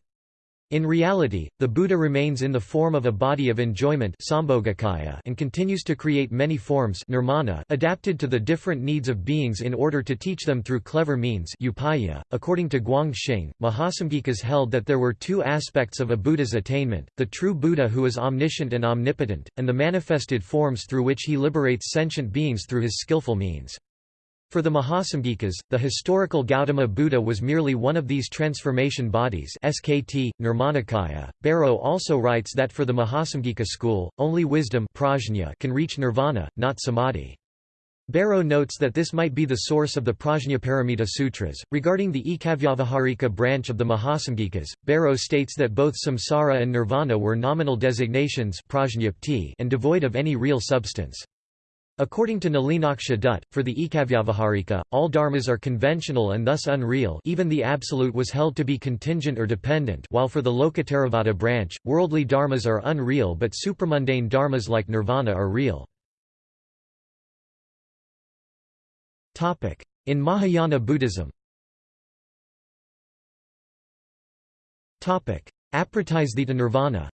In reality, the Buddha remains in the form of a body of enjoyment and continues to create many forms nirmana adapted to the different needs of beings in order to teach them through clever means upaya. .According to Guang Xing, Mahasamgikas held that there were two aspects of a Buddha's attainment, the true Buddha who is omniscient and omnipotent, and the manifested forms through which he liberates sentient beings through his skillful means. For the Mahasamgikas, the historical Gautama Buddha was merely one of these transformation bodies SKT. Bareau also writes that for the Mahasamgika school, only wisdom prajna can reach nirvana, not samadhi. Bareau notes that this might be the source of the Prajnaparamita Sutras. Regarding the Ekavyavaharika branch of the Mahasamgikas, Bareau states that both samsara and nirvana were nominal designations and devoid of any real substance. According to Nalinaksha Dutt, for the Ekavyavaharika, all dharmas are conventional and thus unreal even the absolute was held to be contingent or dependent while for the Lokottaravada branch, worldly dharmas are unreal but supramundane dharmas like nirvana are real. In Mahayana Buddhism Apratisthita nirvana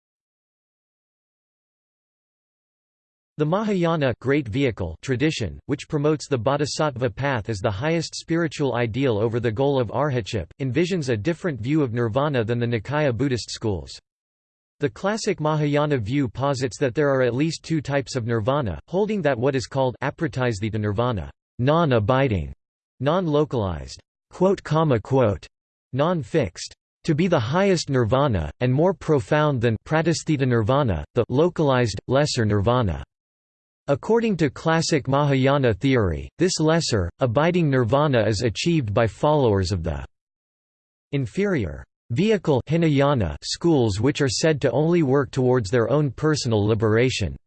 The Mahayana great vehicle tradition, which promotes the bodhisattva path as the highest spiritual ideal over the goal of arhatship, envisions a different view of nirvana than the Nikaya Buddhist schools. The classic Mahayana view posits that there are at least two types of nirvana, holding that what is called apratisthita nirvana, non-abiding, non-localized, non-fixed, to be the highest nirvana, and more profound than nirvana, the localized, lesser nirvana. According to classic Mahayana theory, this lesser, abiding nirvana is achieved by followers of the inferior vehicle Hinayana schools which are said to only work towards their own personal liberation.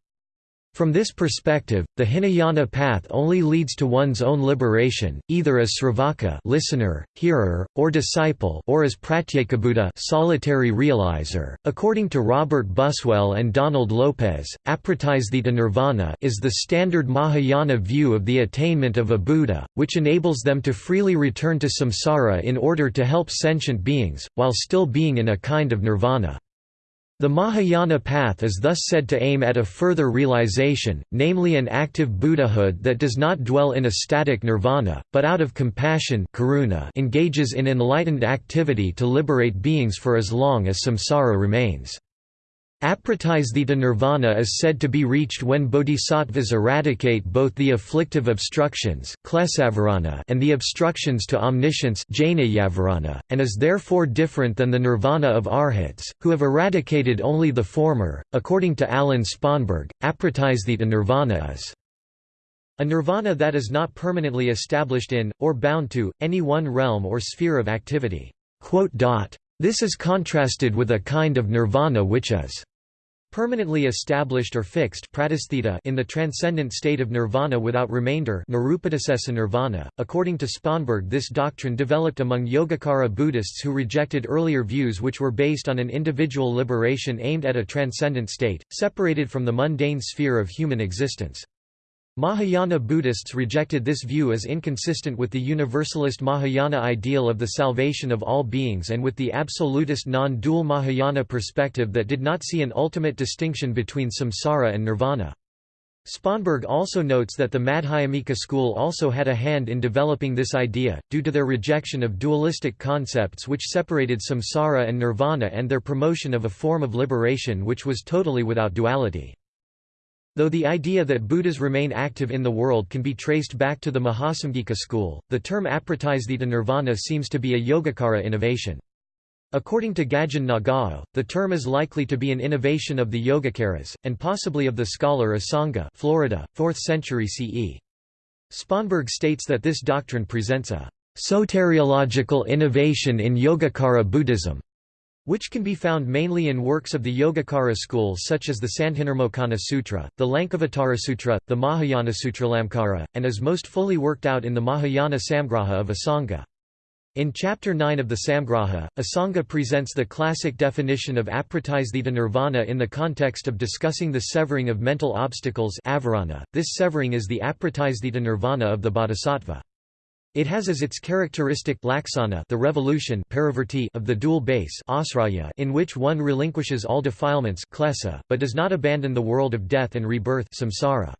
From this perspective, the Hinayana path only leads to one's own liberation, either as sravaka listener, hearer, or disciple or as pratyekabuddha solitary realizer. According to Robert Buswell and Donald Lopez, apratisthita nirvana is the standard Mahayana view of the attainment of a Buddha, which enables them to freely return to samsara in order to help sentient beings, while still being in a kind of nirvana. The Mahayana path is thus said to aim at a further realization, namely an active Buddhahood that does not dwell in a static nirvana, but out of compassion karuna engages in enlightened activity to liberate beings for as long as samsara remains. Apratisthita nirvana is said to be reached when bodhisattvas eradicate both the afflictive obstructions and the obstructions to omniscience and is therefore different than the nirvana of arhats, who have eradicated only the former. According to Alan Sponberg, apratisthita nirvana is a nirvana that is not permanently established in, or bound to, any one realm or sphere of activity. This is contrasted with a kind of nirvana which is Permanently established or fixed in the transcendent state of nirvana without remainder nirvana. .According to Sponberg this doctrine developed among Yogacara Buddhists who rejected earlier views which were based on an individual liberation aimed at a transcendent state, separated from the mundane sphere of human existence. Mahayana Buddhists rejected this view as inconsistent with the universalist Mahayana ideal of the salvation of all beings and with the absolutist non-dual Mahayana perspective that did not see an ultimate distinction between samsara and nirvana. Sponberg also notes that the Madhyamika school also had a hand in developing this idea, due to their rejection of dualistic concepts which separated samsara and nirvana and their promotion of a form of liberation which was totally without duality. Though the idea that Buddhas remain active in the world can be traced back to the Mahasamgika school, the term apratisthita nirvana seems to be a Yogacara innovation. According to Gadjin Nagao, the term is likely to be an innovation of the Yogacaras, and possibly of the scholar Asanga Florida, 4th century CE. Sponberg states that this doctrine presents a soteriological innovation in Yogacara Buddhism which can be found mainly in works of the Yogacara school such as the Sandhinirmocana Sutra, the Lankavatara Sutra, the Mahayana Sutralamkara, and is most fully worked out in the Mahayana Samgraha of Asanga. In Chapter 9 of the Samgraha, Asanga presents the classic definition of apratisthita nirvana in the context of discussing the severing of mental obstacles avarana. .This severing is the apratisthita nirvana of the bodhisattva. It has as its characteristic laksana the revolution of the dual base in which one relinquishes all defilements but does not abandon the world of death and rebirth samsara.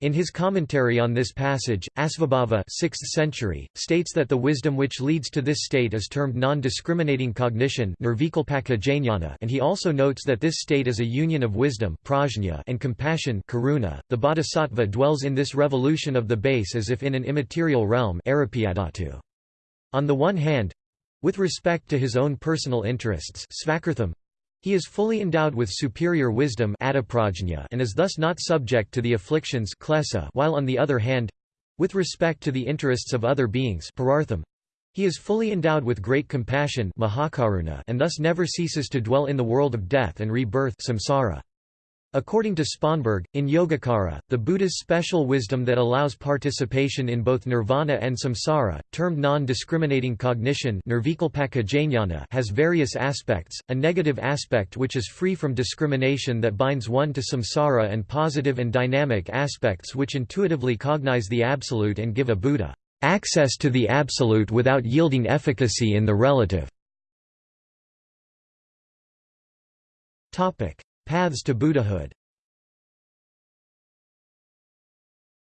In his commentary on this passage, Asvabhava 6th century, states that the wisdom which leads to this state is termed non-discriminating cognition and he also notes that this state is a union of wisdom and compassion karuna. .The bodhisattva dwells in this revolution of the base as if in an immaterial realm on the one hand, with respect to his own personal interests he is fully endowed with superior wisdom and is thus not subject to the afflictions while on the other hand with respect to the interests of other beings he is fully endowed with great compassion and thus never ceases to dwell in the world of death and rebirth samsara. According to Sponberg, in Yogacara, the Buddha's special wisdom that allows participation in both nirvana and samsara, termed non-discriminating cognition has various aspects, a negative aspect which is free from discrimination that binds one to samsara and positive and dynamic aspects which intuitively cognize the Absolute and give a Buddha access to the Absolute without yielding efficacy in the relative. Paths to Buddhahood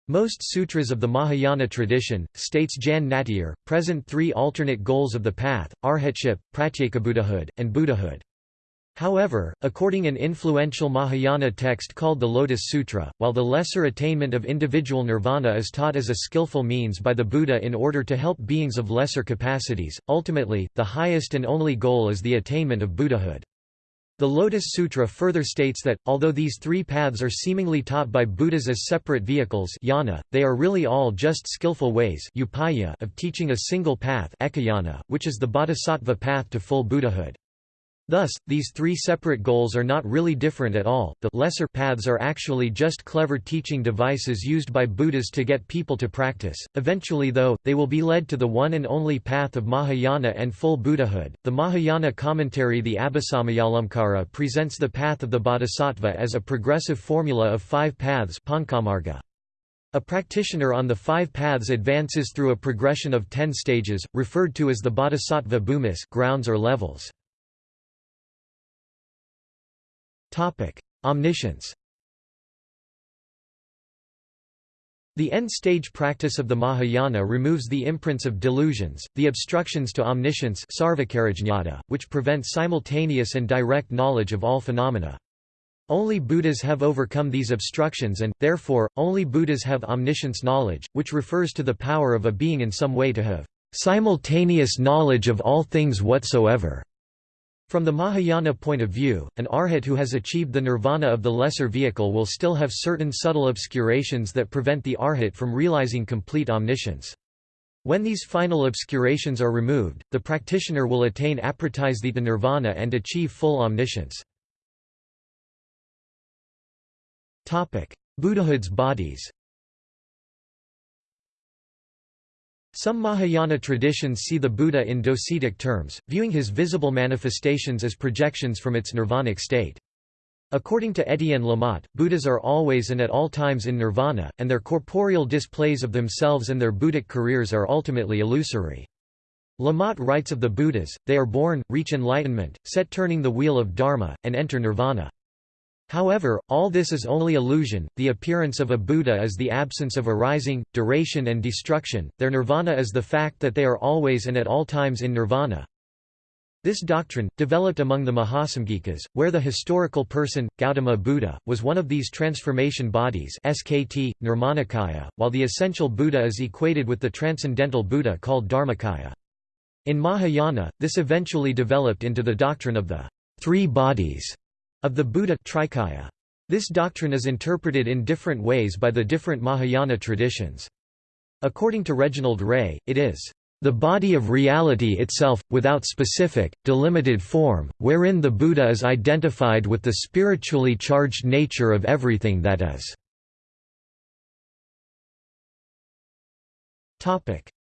Most sutras of the Mahayana tradition, states Jan Nattier, present three alternate goals of the path, arhatship, pratyekabuddhahood, and Buddhahood. However, according an influential Mahayana text called the Lotus Sutra, while the lesser attainment of individual nirvana is taught as a skillful means by the Buddha in order to help beings of lesser capacities, ultimately, the highest and only goal is the attainment of Buddhahood. The Lotus Sutra further states that, although these three paths are seemingly taught by Buddhas as separate vehicles yana, they are really all just skillful ways upaya of teaching a single path ekayana, which is the bodhisattva path to full Buddhahood. Thus, these three separate goals are not really different at all, the lesser paths are actually just clever teaching devices used by Buddhas to get people to practice. Eventually though, they will be led to the one and only path of Mahayana and full Buddhahood. The Mahayana commentary the Abhisamayalamkara presents the path of the Bodhisattva as a progressive formula of five paths a practitioner on the five paths advances through a progression of ten stages, referred to as the bodhisattva bhumis grounds or levels. Omniscience The end-stage practice of the Mahayana removes the imprints of delusions, the obstructions to omniscience which prevent simultaneous and direct knowledge of all phenomena. Only Buddhas have overcome these obstructions and, therefore, only Buddhas have omniscience knowledge, which refers to the power of a being in some way to have simultaneous knowledge of all things whatsoever. From the Mahayana point of view, an arhat who has achieved the nirvana of the lesser vehicle will still have certain subtle obscurations that prevent the arhat from realizing complete omniscience. When these final obscurations are removed, the practitioner will attain apratisthita nirvana and achieve full omniscience. Buddhahood's bodies Some Mahayana traditions see the Buddha in docetic terms, viewing his visible manifestations as projections from its nirvanic state. According to Etienne Lamotte, Buddhas are always and at all times in nirvana, and their corporeal displays of themselves and their Buddhic careers are ultimately illusory. Lamotte writes of the Buddhas, they are born, reach enlightenment, set turning the wheel of dharma, and enter nirvana. However, all this is only illusion, the appearance of a Buddha is the absence of arising, duration and destruction, their nirvana is the fact that they are always and at all times in nirvana. This doctrine, developed among the Mahasamgikas, where the historical person, Gautama Buddha, was one of these transformation bodies SKT, Nirmanakaya, while the essential Buddha is equated with the transcendental Buddha called Dharmakaya. In Mahayana, this eventually developed into the doctrine of the three bodies of the Buddha Trikaya. This doctrine is interpreted in different ways by the different Mahayana traditions. According to Reginald Ray, it is the body of reality itself, without specific, delimited form, wherein the Buddha is identified with the spiritually charged nature of everything that is.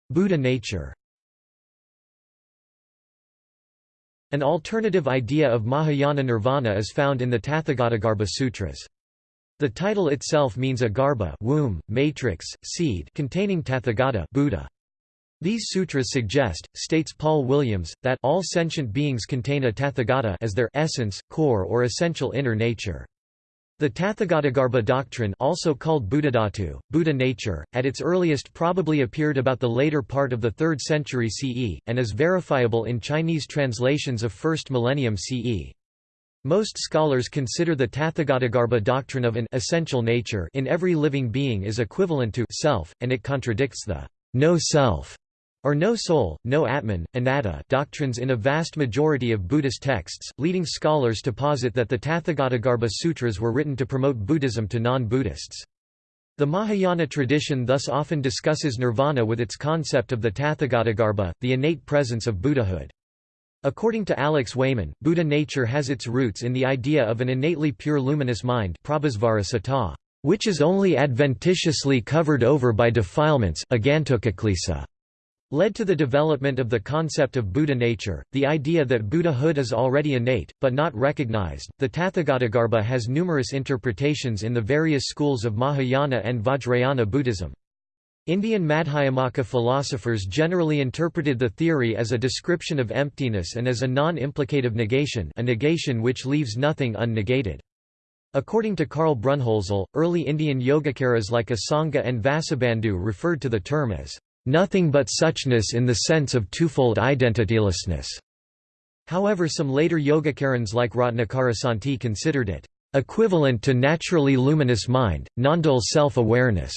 Buddha nature An alternative idea of Mahayana nirvana is found in the Tathagatagarbha Sutras. The title itself means a garbha womb, matrix, seed containing Tathagata Buddha. These sutras suggest, states Paul Williams, that all sentient beings contain a Tathagata as their essence, core or essential inner nature. The Tathagatagarbha doctrine also called Buddhadhatu, Buddha nature, at its earliest probably appeared about the later part of the 3rd century CE, and is verifiable in Chinese translations of 1st millennium CE. Most scholars consider the Tathagatagarbha doctrine of an essential nature in every living being is equivalent to self, and it contradicts the no or no soul, no atman, anatta doctrines in a vast majority of Buddhist texts, leading scholars to posit that the Tathagatagarbha Sutras were written to promote Buddhism to non-Buddhists. The Mahayana tradition thus often discusses nirvana with its concept of the Tathagatagarbha, the innate presence of Buddhahood. According to Alex Wayman, Buddha nature has its roots in the idea of an innately pure luminous mind which is only adventitiously covered over by defilements led to the development of the concept of Buddha nature, the idea that Buddhahood is already innate, but not recognized. The Tathagatagarbha has numerous interpretations in the various schools of Mahayana and Vajrayana Buddhism. Indian Madhyamaka philosophers generally interpreted the theory as a description of emptiness and as a non-implicative negation a negation which leaves nothing unnegated. According to Karl Brunnhölzl, early Indian Yogacaras like Asanga and Vasubandhu referred to the term as nothing but suchness in the sense of twofold identitylessness. However some later Yogacarans like Ratnakara considered it equivalent to naturally luminous mind, non-dual self-awareness.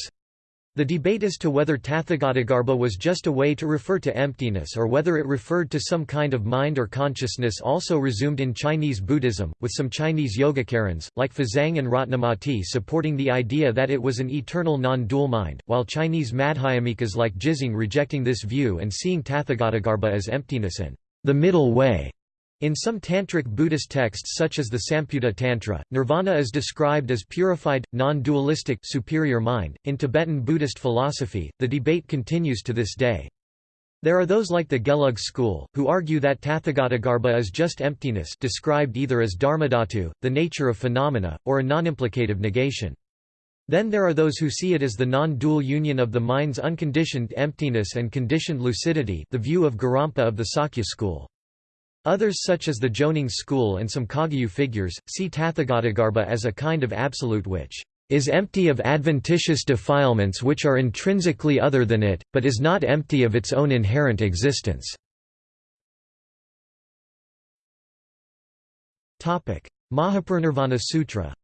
The debate as to whether Tathagatagarbha was just a way to refer to emptiness or whether it referred to some kind of mind or consciousness also resumed in Chinese Buddhism, with some Chinese Yogacarans, like Fazang and Ratnamati supporting the idea that it was an eternal non-dual mind, while Chinese Madhyamikas like Jizang rejecting this view and seeing Tathagatagarbha as emptiness and the middle way. In some tantric Buddhist texts such as the Samputa Tantra, nirvana is described as purified, non-dualistic superior mind. In Tibetan Buddhist philosophy, the debate continues to this day. There are those like the Gelug school, who argue that Tathagatagarbha is just emptiness described either as dharmadhatu, the nature of phenomena, or a non-implicative negation. Then there are those who see it as the non-dual union of the mind's unconditioned emptiness and conditioned lucidity the view of Gorampa of the Sakya school. Others such as the Jonang school and some Kagyu figures, see Tathagatagarbha as a kind of absolute which is empty of adventitious defilements which are intrinsically other than it, but is not empty of its own inherent existence. Mahaparinirvana Sutra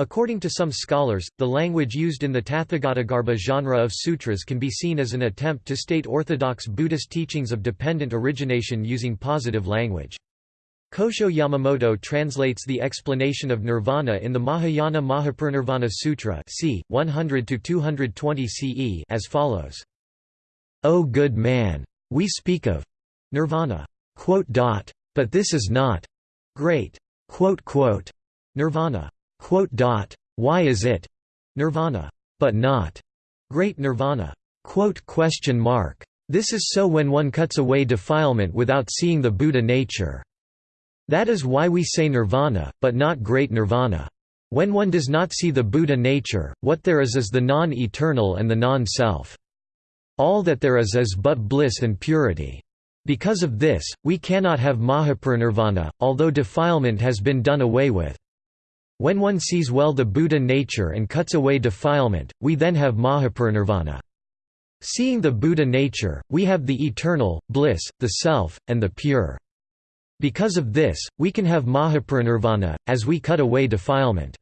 According to some scholars, the language used in the Tathagatagarbha genre of sutras can be seen as an attempt to state orthodox Buddhist teachings of dependent origination using positive language. Kosho Yamamoto translates the explanation of nirvana in the Mahayana Mahaparinirvana Sutra c. 100–220 CE as follows. O good man! We speak of nirvana. But this is not great nirvana. Why is it nirvana, but not great nirvana? This is so when one cuts away defilement without seeing the Buddha nature. That is why we say nirvana, but not great nirvana. When one does not see the Buddha nature, what there is is the non-eternal and the non-self. All that there is is but bliss and purity. Because of this, we cannot have Mahaparinirvana, although defilement has been done away with. When one sees well the Buddha nature and cuts away defilement, we then have Mahaparinirvana. Seeing the Buddha nature, we have the eternal, bliss, the self, and the pure. Because of this, we can have Mahaparinirvana, as we cut away defilement.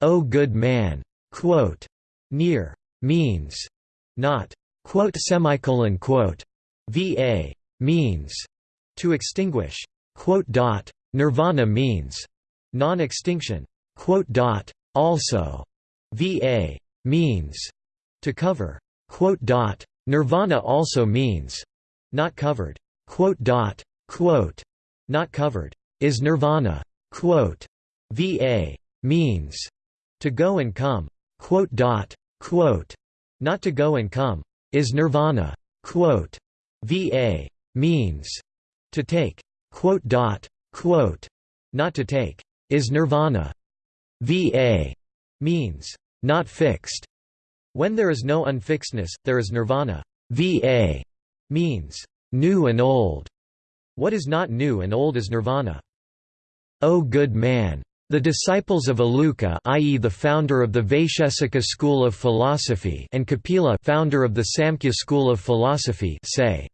O good man! Quote, near. Means. Not. Quote semicolon quote. Va means. To extinguish. Quote dot. Nirvana means Non-extinction Quote. also va means to cover Quote. nirvana also means not covered Quote. dot. Quote. not covered is nirvana Quote. va means to go and come Quote. dot. Quote. not to go and come is nirvana Quote. va means to take Quote. dot. Quote. not to take is nirvana. Va means not fixed. When there is no unfixedness, there is nirvana. Va means new and old. What is not new and old is nirvana. O good man! The disciples of Aluka i.e. the founder of the Vaishesika school of philosophy and Kapila founder of the Samkhya school of philosophy say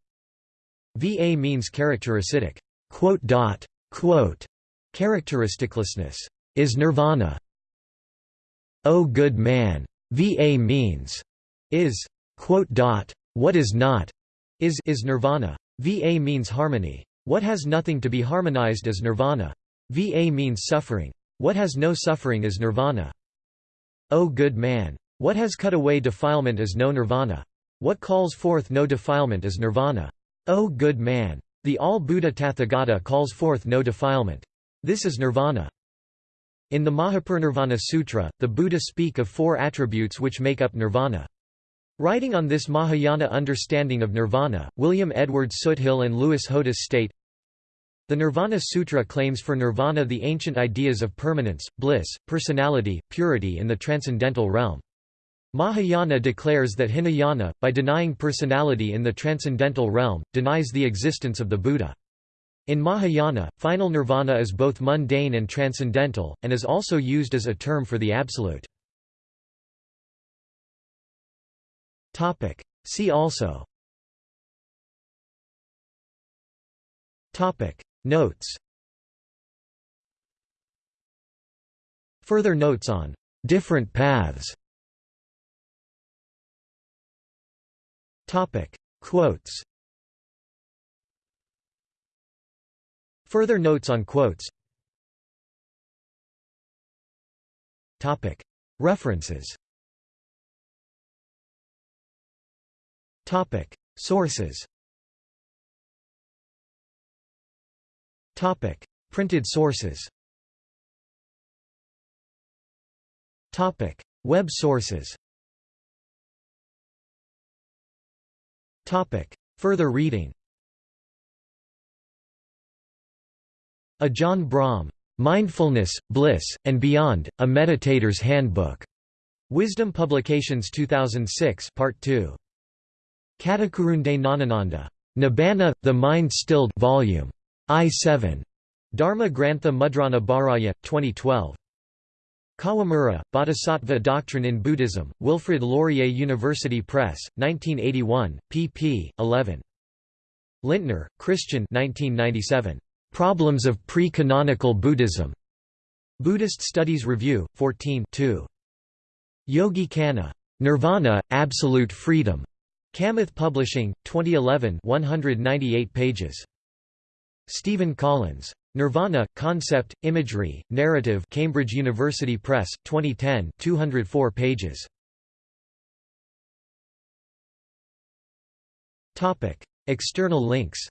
Va means characteristic. Quote dot, quote, Characteristiclessness is nirvana. O good man! Va means is what is not is is nirvana. Va means harmony. What has nothing to be harmonized is nirvana. Va means suffering. What has no suffering is nirvana. O good man! What has cut away defilement is no nirvana. What calls forth no defilement is nirvana. O good man! The all-Buddha Tathagata calls forth no defilement. This is nirvana. In the Mahaparinirvana Sutra, the Buddha speak of four attributes which make up nirvana. Writing on this Mahayana understanding of nirvana, William Edward Soothill and Louis Hodous state, the Nirvana Sutra claims for nirvana the ancient ideas of permanence, bliss, personality, purity in the transcendental realm. Mahayana declares that Hinayana, by denying personality in the transcendental realm, denies the existence of the Buddha. In Mahayana, final nirvana is both mundane and transcendental, and is also used as a term for the absolute. See also. Notes. Further notes on different paths. Quotes Further notes on quotes. References. Sources. Topic. Printed sources. Topic. Web sources. Topic. Further reading Ajahn Brahm. Mindfulness, Bliss, and Beyond, A Meditator's Handbook. Wisdom Publications 2006 Part 2. Katakurunde Nanananda. Nibbana, The Mind Stilled Volume. I-7. Dharma Grantha Mudrana Bharaya, 2012. Kawamura, Bodhisattva Doctrine in Buddhism, Wilfrid Laurier University Press, 1981, pp. 11. Lindtner, Christian 1997. Problems of Pre-Canonical Buddhism. Buddhist Studies Review, 14 2. Yogi Khanna. Nirvana, Absolute Freedom. Kamath Publishing, 2011 198 pages. Stephen Collins. Nirvana, Concept, Imagery, Narrative Cambridge University Press, 2010 204 pages. External links